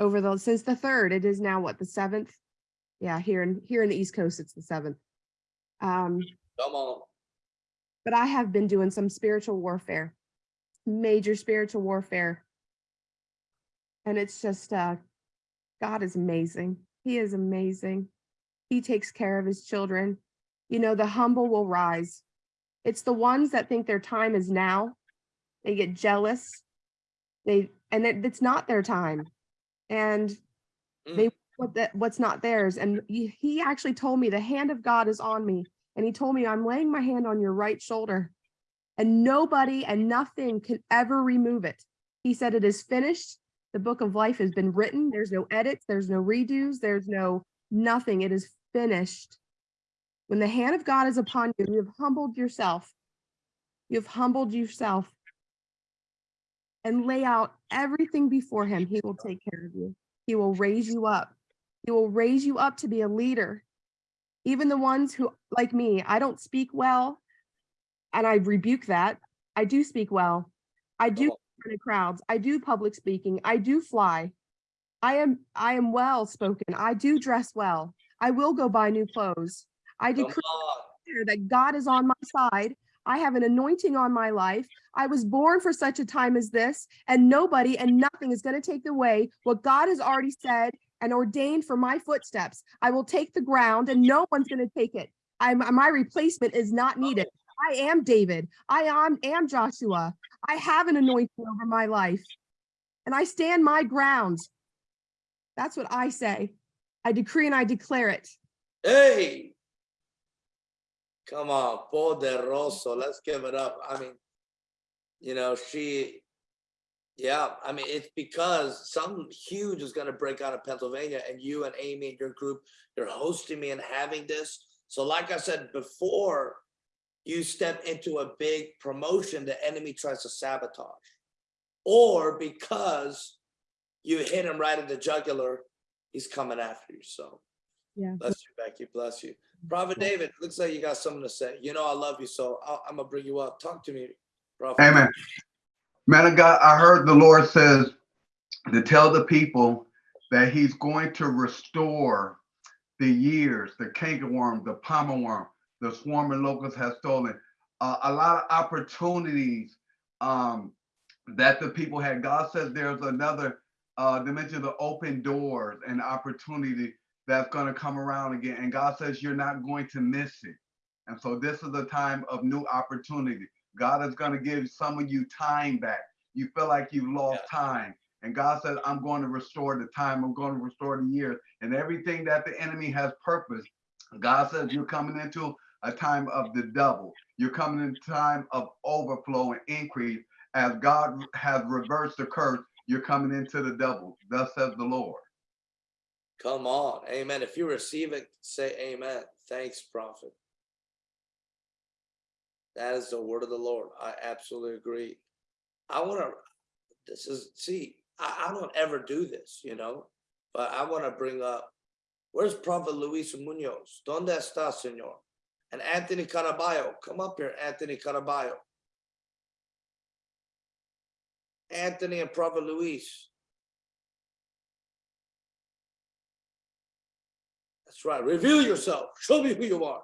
over the since the third. It is now what the seventh. Yeah, here in here in the East Coast, it's the seventh. Um, Come on. but I have been doing some spiritual warfare, major spiritual warfare. And it's just uh God is amazing. He is amazing. He takes care of his children. You know, the humble will rise. It's the ones that think their time is now. They get jealous. They and it, it's not their time. And they what that what's not theirs. And he, he actually told me the hand of God is on me. And he told me I'm laying my hand on your right shoulder. And nobody and nothing can ever remove it. He said it is finished. The book of life has been written. There's no edits, there's no redos, there's no nothing. It is finished. When the hand of God is upon you, you have humbled yourself. You have humbled yourself and lay out everything before him. He will take care of you. He will raise you up. He will raise you up to be a leader. Even the ones who, like me, I don't speak well, and I rebuke that. I do speak well. I do Oh. in crowds. I do public speaking. I do fly. I am I am well spoken. I do dress well. I will go buy new clothes. I decree that God is on my side. I have an anointing on my life. I was born for such a time as this, and nobody and nothing is going to take away what God has already said and ordained for my footsteps. I will take the ground, and no one's going to take it. I'm, my replacement is not oh. needed. I am David. I am, am Joshua. I have an anointing over my life, and I stand my ground. That's what I say. I decree and I declare it. Hey. Come on, poderoso. Let's give it up. I mean, you know, she, yeah, I mean, it's because something huge is gonna break out of Pennsylvania and you and Amy and your group, you're hosting me and having this. So like I said before, you step into a big promotion, the enemy tries to sabotage. Or because you hit him right in the jugular, he's coming after you, so. Yeah. Bless you, Becky, bless you. Prophet David, looks like you got something to say. You know I love you, so I- I'm gonna bring you up. Talk to me. Prophet. Amen. Man of God, I heard the Lord says to tell the people that he's going to restore the years, the cankerworm, the palmer worm, the swarming locust has stolen. Uh, a lot of opportunities um, that the people had. God says there's another uh, dimension of open doors and opportunity that's going to come around again. And God says you're not going to miss it. And so this is a time of new opportunity. God is going to give some of you time back. You feel like you've lost time. And God says, I'm going to restore the time. I'm going to restore the years and everything that the enemy has purposed. God says you're coming into a time of the double. You're coming into time of overflow and increase. As God has reversed the curse, you're coming into the double. Thus says the Lord. Come on, amen. If you receive it, say amen. Thanks, prophet. That is the word of the Lord. I absolutely agree. I want to, this is, see, I, I don't ever do this, you know, but I want to bring up, where's Prophet Luis Munoz? ¿Dónde está, señor? And Anthony Caraballo, come up here, Anthony Caraballo. Anthony and Prophet Luis. That's right. Reveal yourself. Show me who you are.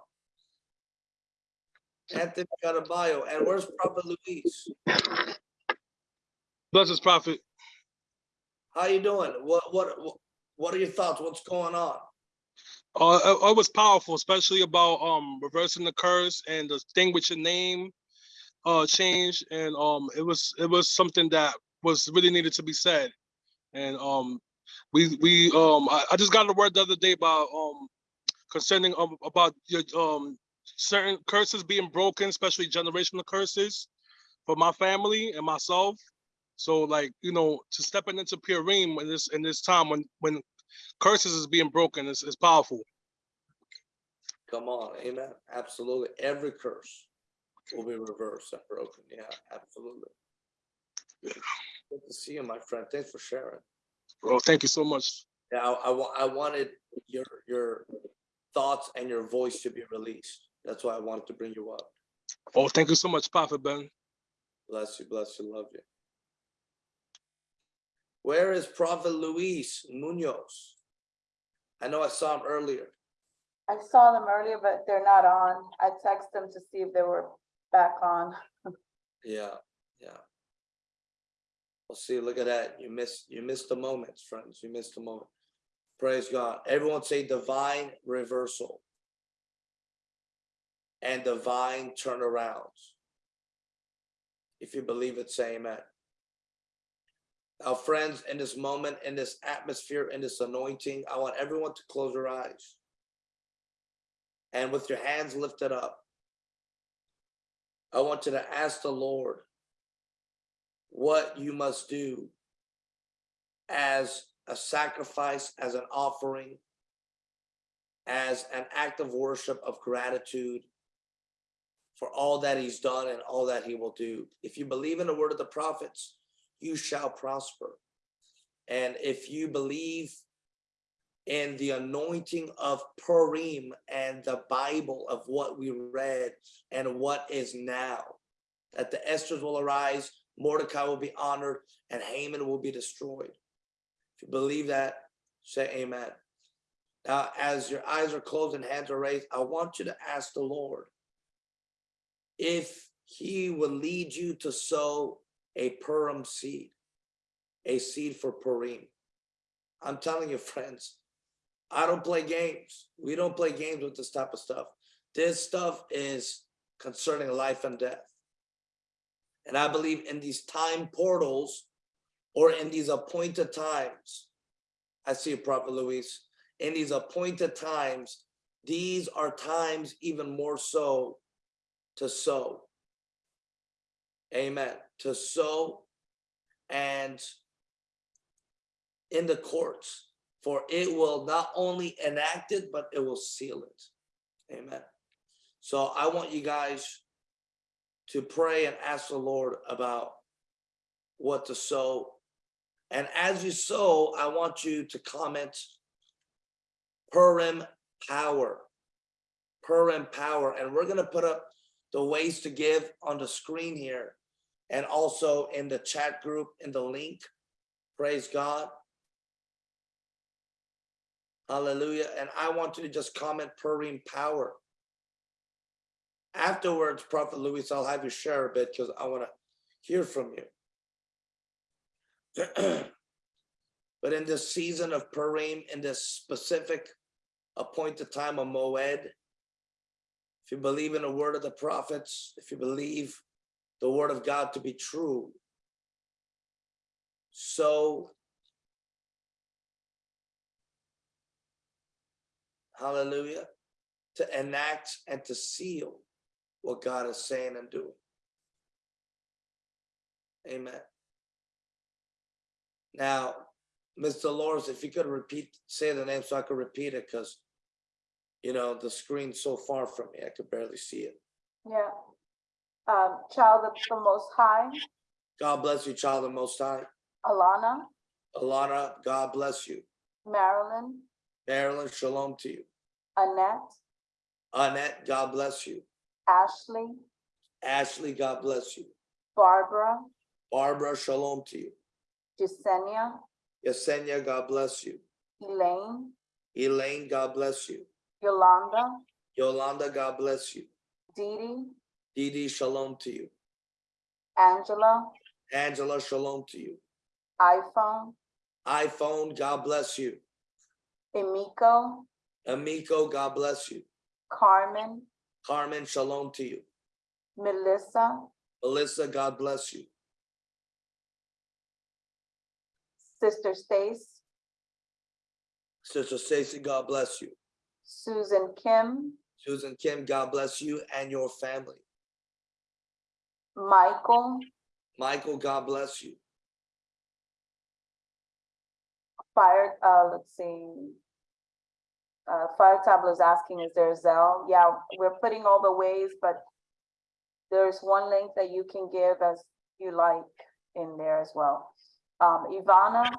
Anthony Caraballo. And where's Prophet Luis? Blessings, prophet. How you doing? What what what- what are your thoughts? What's going on? Uh, it, it was powerful, especially about um reversing the curse and the thing with your name uh change. And um it was it was something that was really needed to be said. And um we we um I, I just got a word the other day about um concerning um, about your um certain curses being broken, especially generational curses for my family and myself. So like, you know, to stepping into Purim in this in this time when when curses is being broken It's, is powerful. Come on, amen. Absolutely. Every curse will be reversed and broken. Yeah, absolutely. Good to see you, my friend. Thanks for sharing. Well, thank you so much. Yeah, I, I, I wanted your your thoughts and your voice to be released. That's why I wanted to bring you up. Oh, thank you so much, Prophet Ben. Bless you, bless you, love you. Where is Prophet Luis Munoz? I know I saw him earlier. I saw them earlier, but they're not on. I texted them to see if they were back on. Yeah, yeah. Well, see, look at that. You missed, you missed the moments, friends. You missed the moment. Praise God. Everyone say divine reversal and divine turnarounds. If you believe it, say amen. Now, friends, in this moment, in this atmosphere, in this anointing, I want everyone to close their eyes. And with your hands lifted up, I want you to ask the Lord what you must do as a sacrifice, as an offering, as an act of worship, of gratitude for all that he's done and all that he will do. If you believe in the word of the prophets, you shall prosper. And if you believe in the anointing of Purim and the Bible of what we read and what is now, that the Esther's will arise, Mordecai will be honored, and Haman will be destroyed. If you believe that, say amen. Now, as your eyes are closed and hands are raised, I want you to ask the Lord if he will lead you to sow a Purim seed, a seed for Purim. I'm telling you, friends, I don't play games. We don't play games with this type of stuff. This stuff is concerning life and death. And I believe in these time portals or in these appointed times. I see you, Prophet Luis. In these appointed times, these are times even more so to sow. Amen. To sow and in the courts, for it will not only enact it, but it will seal it. Amen. So I want you guys to pray and ask the Lord about what to sow And as you sow, I want you to comment Purim power. Purim power, and we're gonna put up the ways to give on the screen here. And also in the chat group, in the link. Praise God. Hallelujah. And I want you to just comment Purim power. Afterwards, Prophet Luis, I'll have you share a bit because I want to hear from you. But in this season of Purim, in this specific appointed time of Moed, if you believe in the word of the prophets, if you believe the word of God to be true, so hallelujah, to enact and to seal what God is saying and doing. Amen. Now, Ms. Dolores, if you could repeat, say the name so I could repeat it, because you know, the screen's so far from me, I could barely see it. Yeah. Um, child of the Most High, God bless you, child of the Most High. Alana, Alana, God bless you. Marilyn, Marilyn, shalom to you. Annette, Annette, God bless you. Ashley, Ashley, God bless you. Barbara, Barbara, shalom to you. Jasenia, Yesenia, God bless you. Elaine, Elaine, God bless you. Yolanda, Yolanda, God bless you. Dee Dee, Dee Dee, shalom to you. Angela, Angela, shalom to you. iPhone, iPhone, God bless you. Emiko, Amico, God bless you. Carmen, Carmen, shalom to you. Melissa, Melissa, God bless you. Sister Stace, Sister Stacy, God bless you. Susan Kim, Susan Kim, God bless you and your family. Michael, Michael, God bless you. Fire, uh, let's see. Uh, Fire Tableau is asking, is there a Zelle? Yeah, we're putting all the ways, but there's one link that you can give as you like in there as well. Um, Ivana,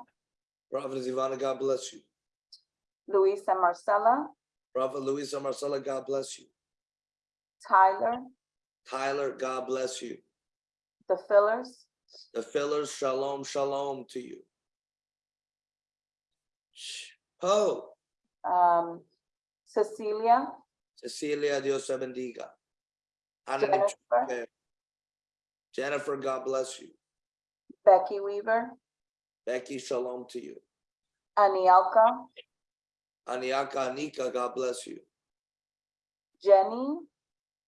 Prophetess Ivana, God bless you. Luis and Marcella, Prophet Luisa Marcella, God bless you. Tyler, Tyler, God bless you. The fillers, The fillers, shalom, shalom to you. Oh, um, Cecilia, Cecilia, Dios te bendiga. Jennifer, Jennifer, God bless you. Becky Weaver, Becky, shalom to you. Anielka, Aniaka Anika, God bless you. Jenny,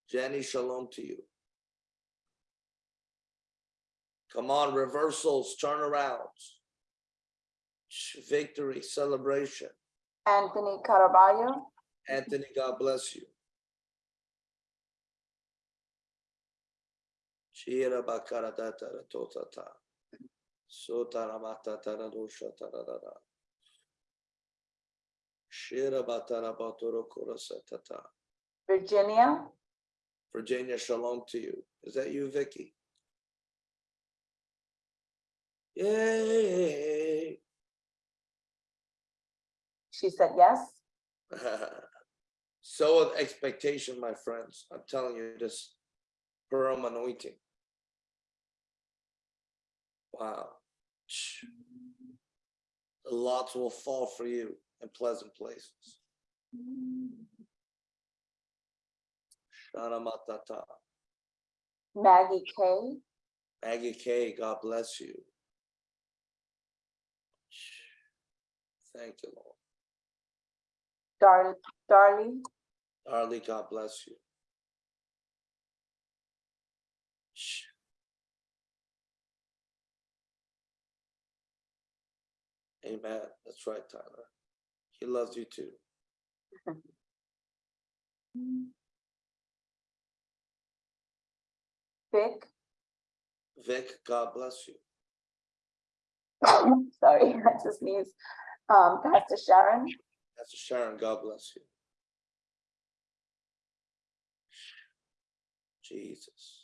Jenny, shalom to you. Come on, reversals, turnarounds. Victory, celebration. Anthony Caraballo, Anthony, God bless you. Shira bakara datara totata. Sotara matatara dosha tararara. Shira batara batoro korosatata. Virginia, Virginia, shalom to you. Is that you, Vicky? Yay. she said yes. so with expectation, my friends. I'm telling you this Purim anointing. Wow. Lots will fall for you in pleasant places. Maggie K, Maggie K, God bless you. Thank you, Lord. Dar- Darlie, Darley, God bless you. Amen. That's right, Tyler. He loves you too. Vic, Vic, God bless you. sorry, I just sneezed. Um, Pastor Sharon, Pastor Sharon, God bless you. Jesus.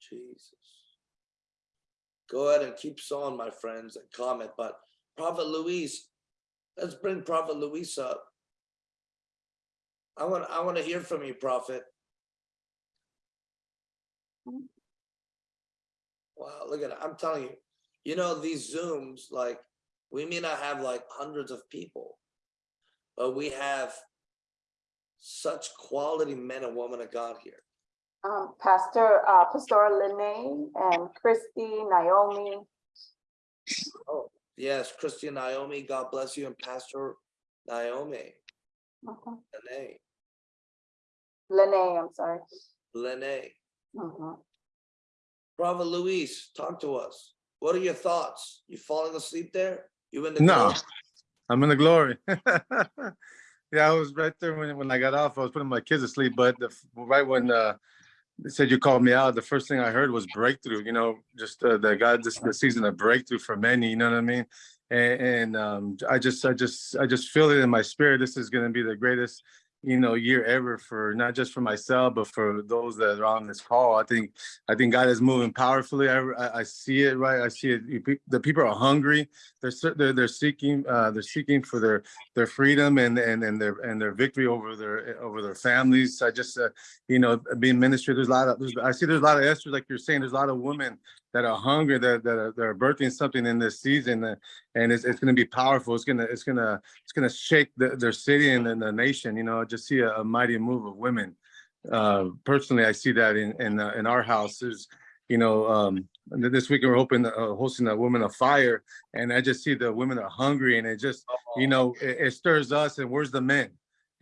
Jesus. go ahead and keep sowing, my friends, and comment, but Prophet Luis, let's bring Prophet Luis up. I want, I want to hear from you, Prophet. Wow, look at it. I'm telling you, you know, these Zooms, like, we may not have like hundreds of people, but we have such quality men and women of God here. Um, Pastor, uh, Pastor Lene and Christy, Naomi, Oh, yes, Christian Naomi, God bless you, and Pastor Naomi, mhm, Lene, Lene, I'm sorry. Lene. Prophet Luis, talk to us. What are your thoughts? You falling asleep there? You in the? No, glory? I'm in the glory. yeah, I was right there when, when I got off. I was putting my kids to sleep, but the, right when uh, they said you called me out, the first thing I heard was breakthrough. You know, just uh, the God, this the season of breakthrough for many. You know what I mean? And, and um, I just, I just, I just feel it in my spirit. This is going to be the greatest, you know, year ever for not just for myself, but for those that are on this call. I think, I think God is moving powerfully. I, I, see it right. I see it. The people are hungry. They're, they're, they're seeking, uh, they're seeking for their, their freedom and, and, and their, and their victory over their, over their families. I just, uh, you know, being ministry, there's a lot of, I see there's a lot of Esther, like you're saying, there's a lot of women that are hungry, that, that are, that are birthing something in this season. uh, And it's, it's gonna be powerful. It's gonna, it's gonna, it's gonna shake the, their city and the nation, you know, just see a, a mighty move of women. Uh, personally, I see that in, in, uh, in our house. There's, you know, um, this week we're hoping, uh, hosting a Women of Fire. And I just see the women are hungry and it just, you know, it, it stirs us and where's the men?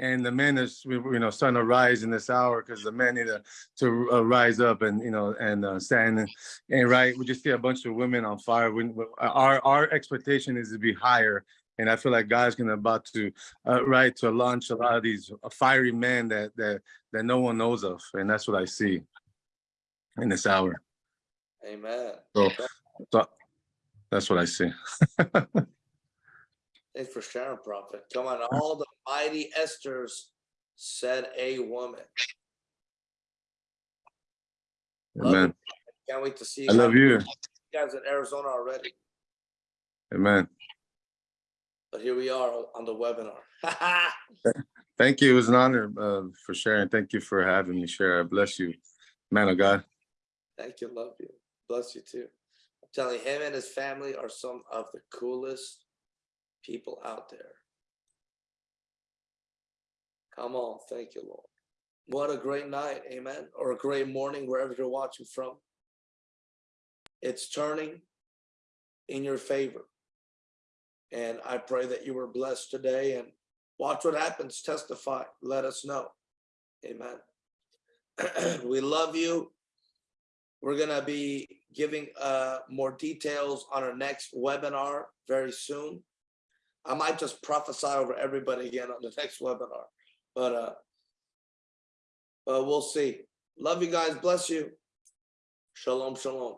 And the men is, you know, starting to rise in this hour because the men need to, to uh, rise up and, you know, and uh, stand and, and right, we just see a bunch of women on fire. We, we- our, our expectation is to be higher. And I feel like God's gonna about to, uh, right, to launch a lot of these fiery men that, that, that no one knows of. And that's what I see in this hour. Amen. So, so that's what I see. Thanks for sharing, Prophet. Come on, all the mighty Esther's said a woman. Amen. Can't wait to see. I love you. Guys in Arizona already, Amen. but here we are on the webinar. Thank you. It was an honor uh, for sharing. Thank you for having me share. I bless you, man of God. Thank you, love you. Bless you too. I'm telling you, him and his family are some of the coolest people out there. Come on, thank you, Lord. What a great night, amen, or a great morning, wherever you're watching from. It's turning in your favor. And I pray that you were blessed today and watch what happens, testify, let us know. Amen. We love you. We're gonna be giving uh more details on our next webinar very soon. I might just prophesy over everybody again on the next webinar, but uh. But we'll see. Love you guys. Bless you. Shalom, shalom.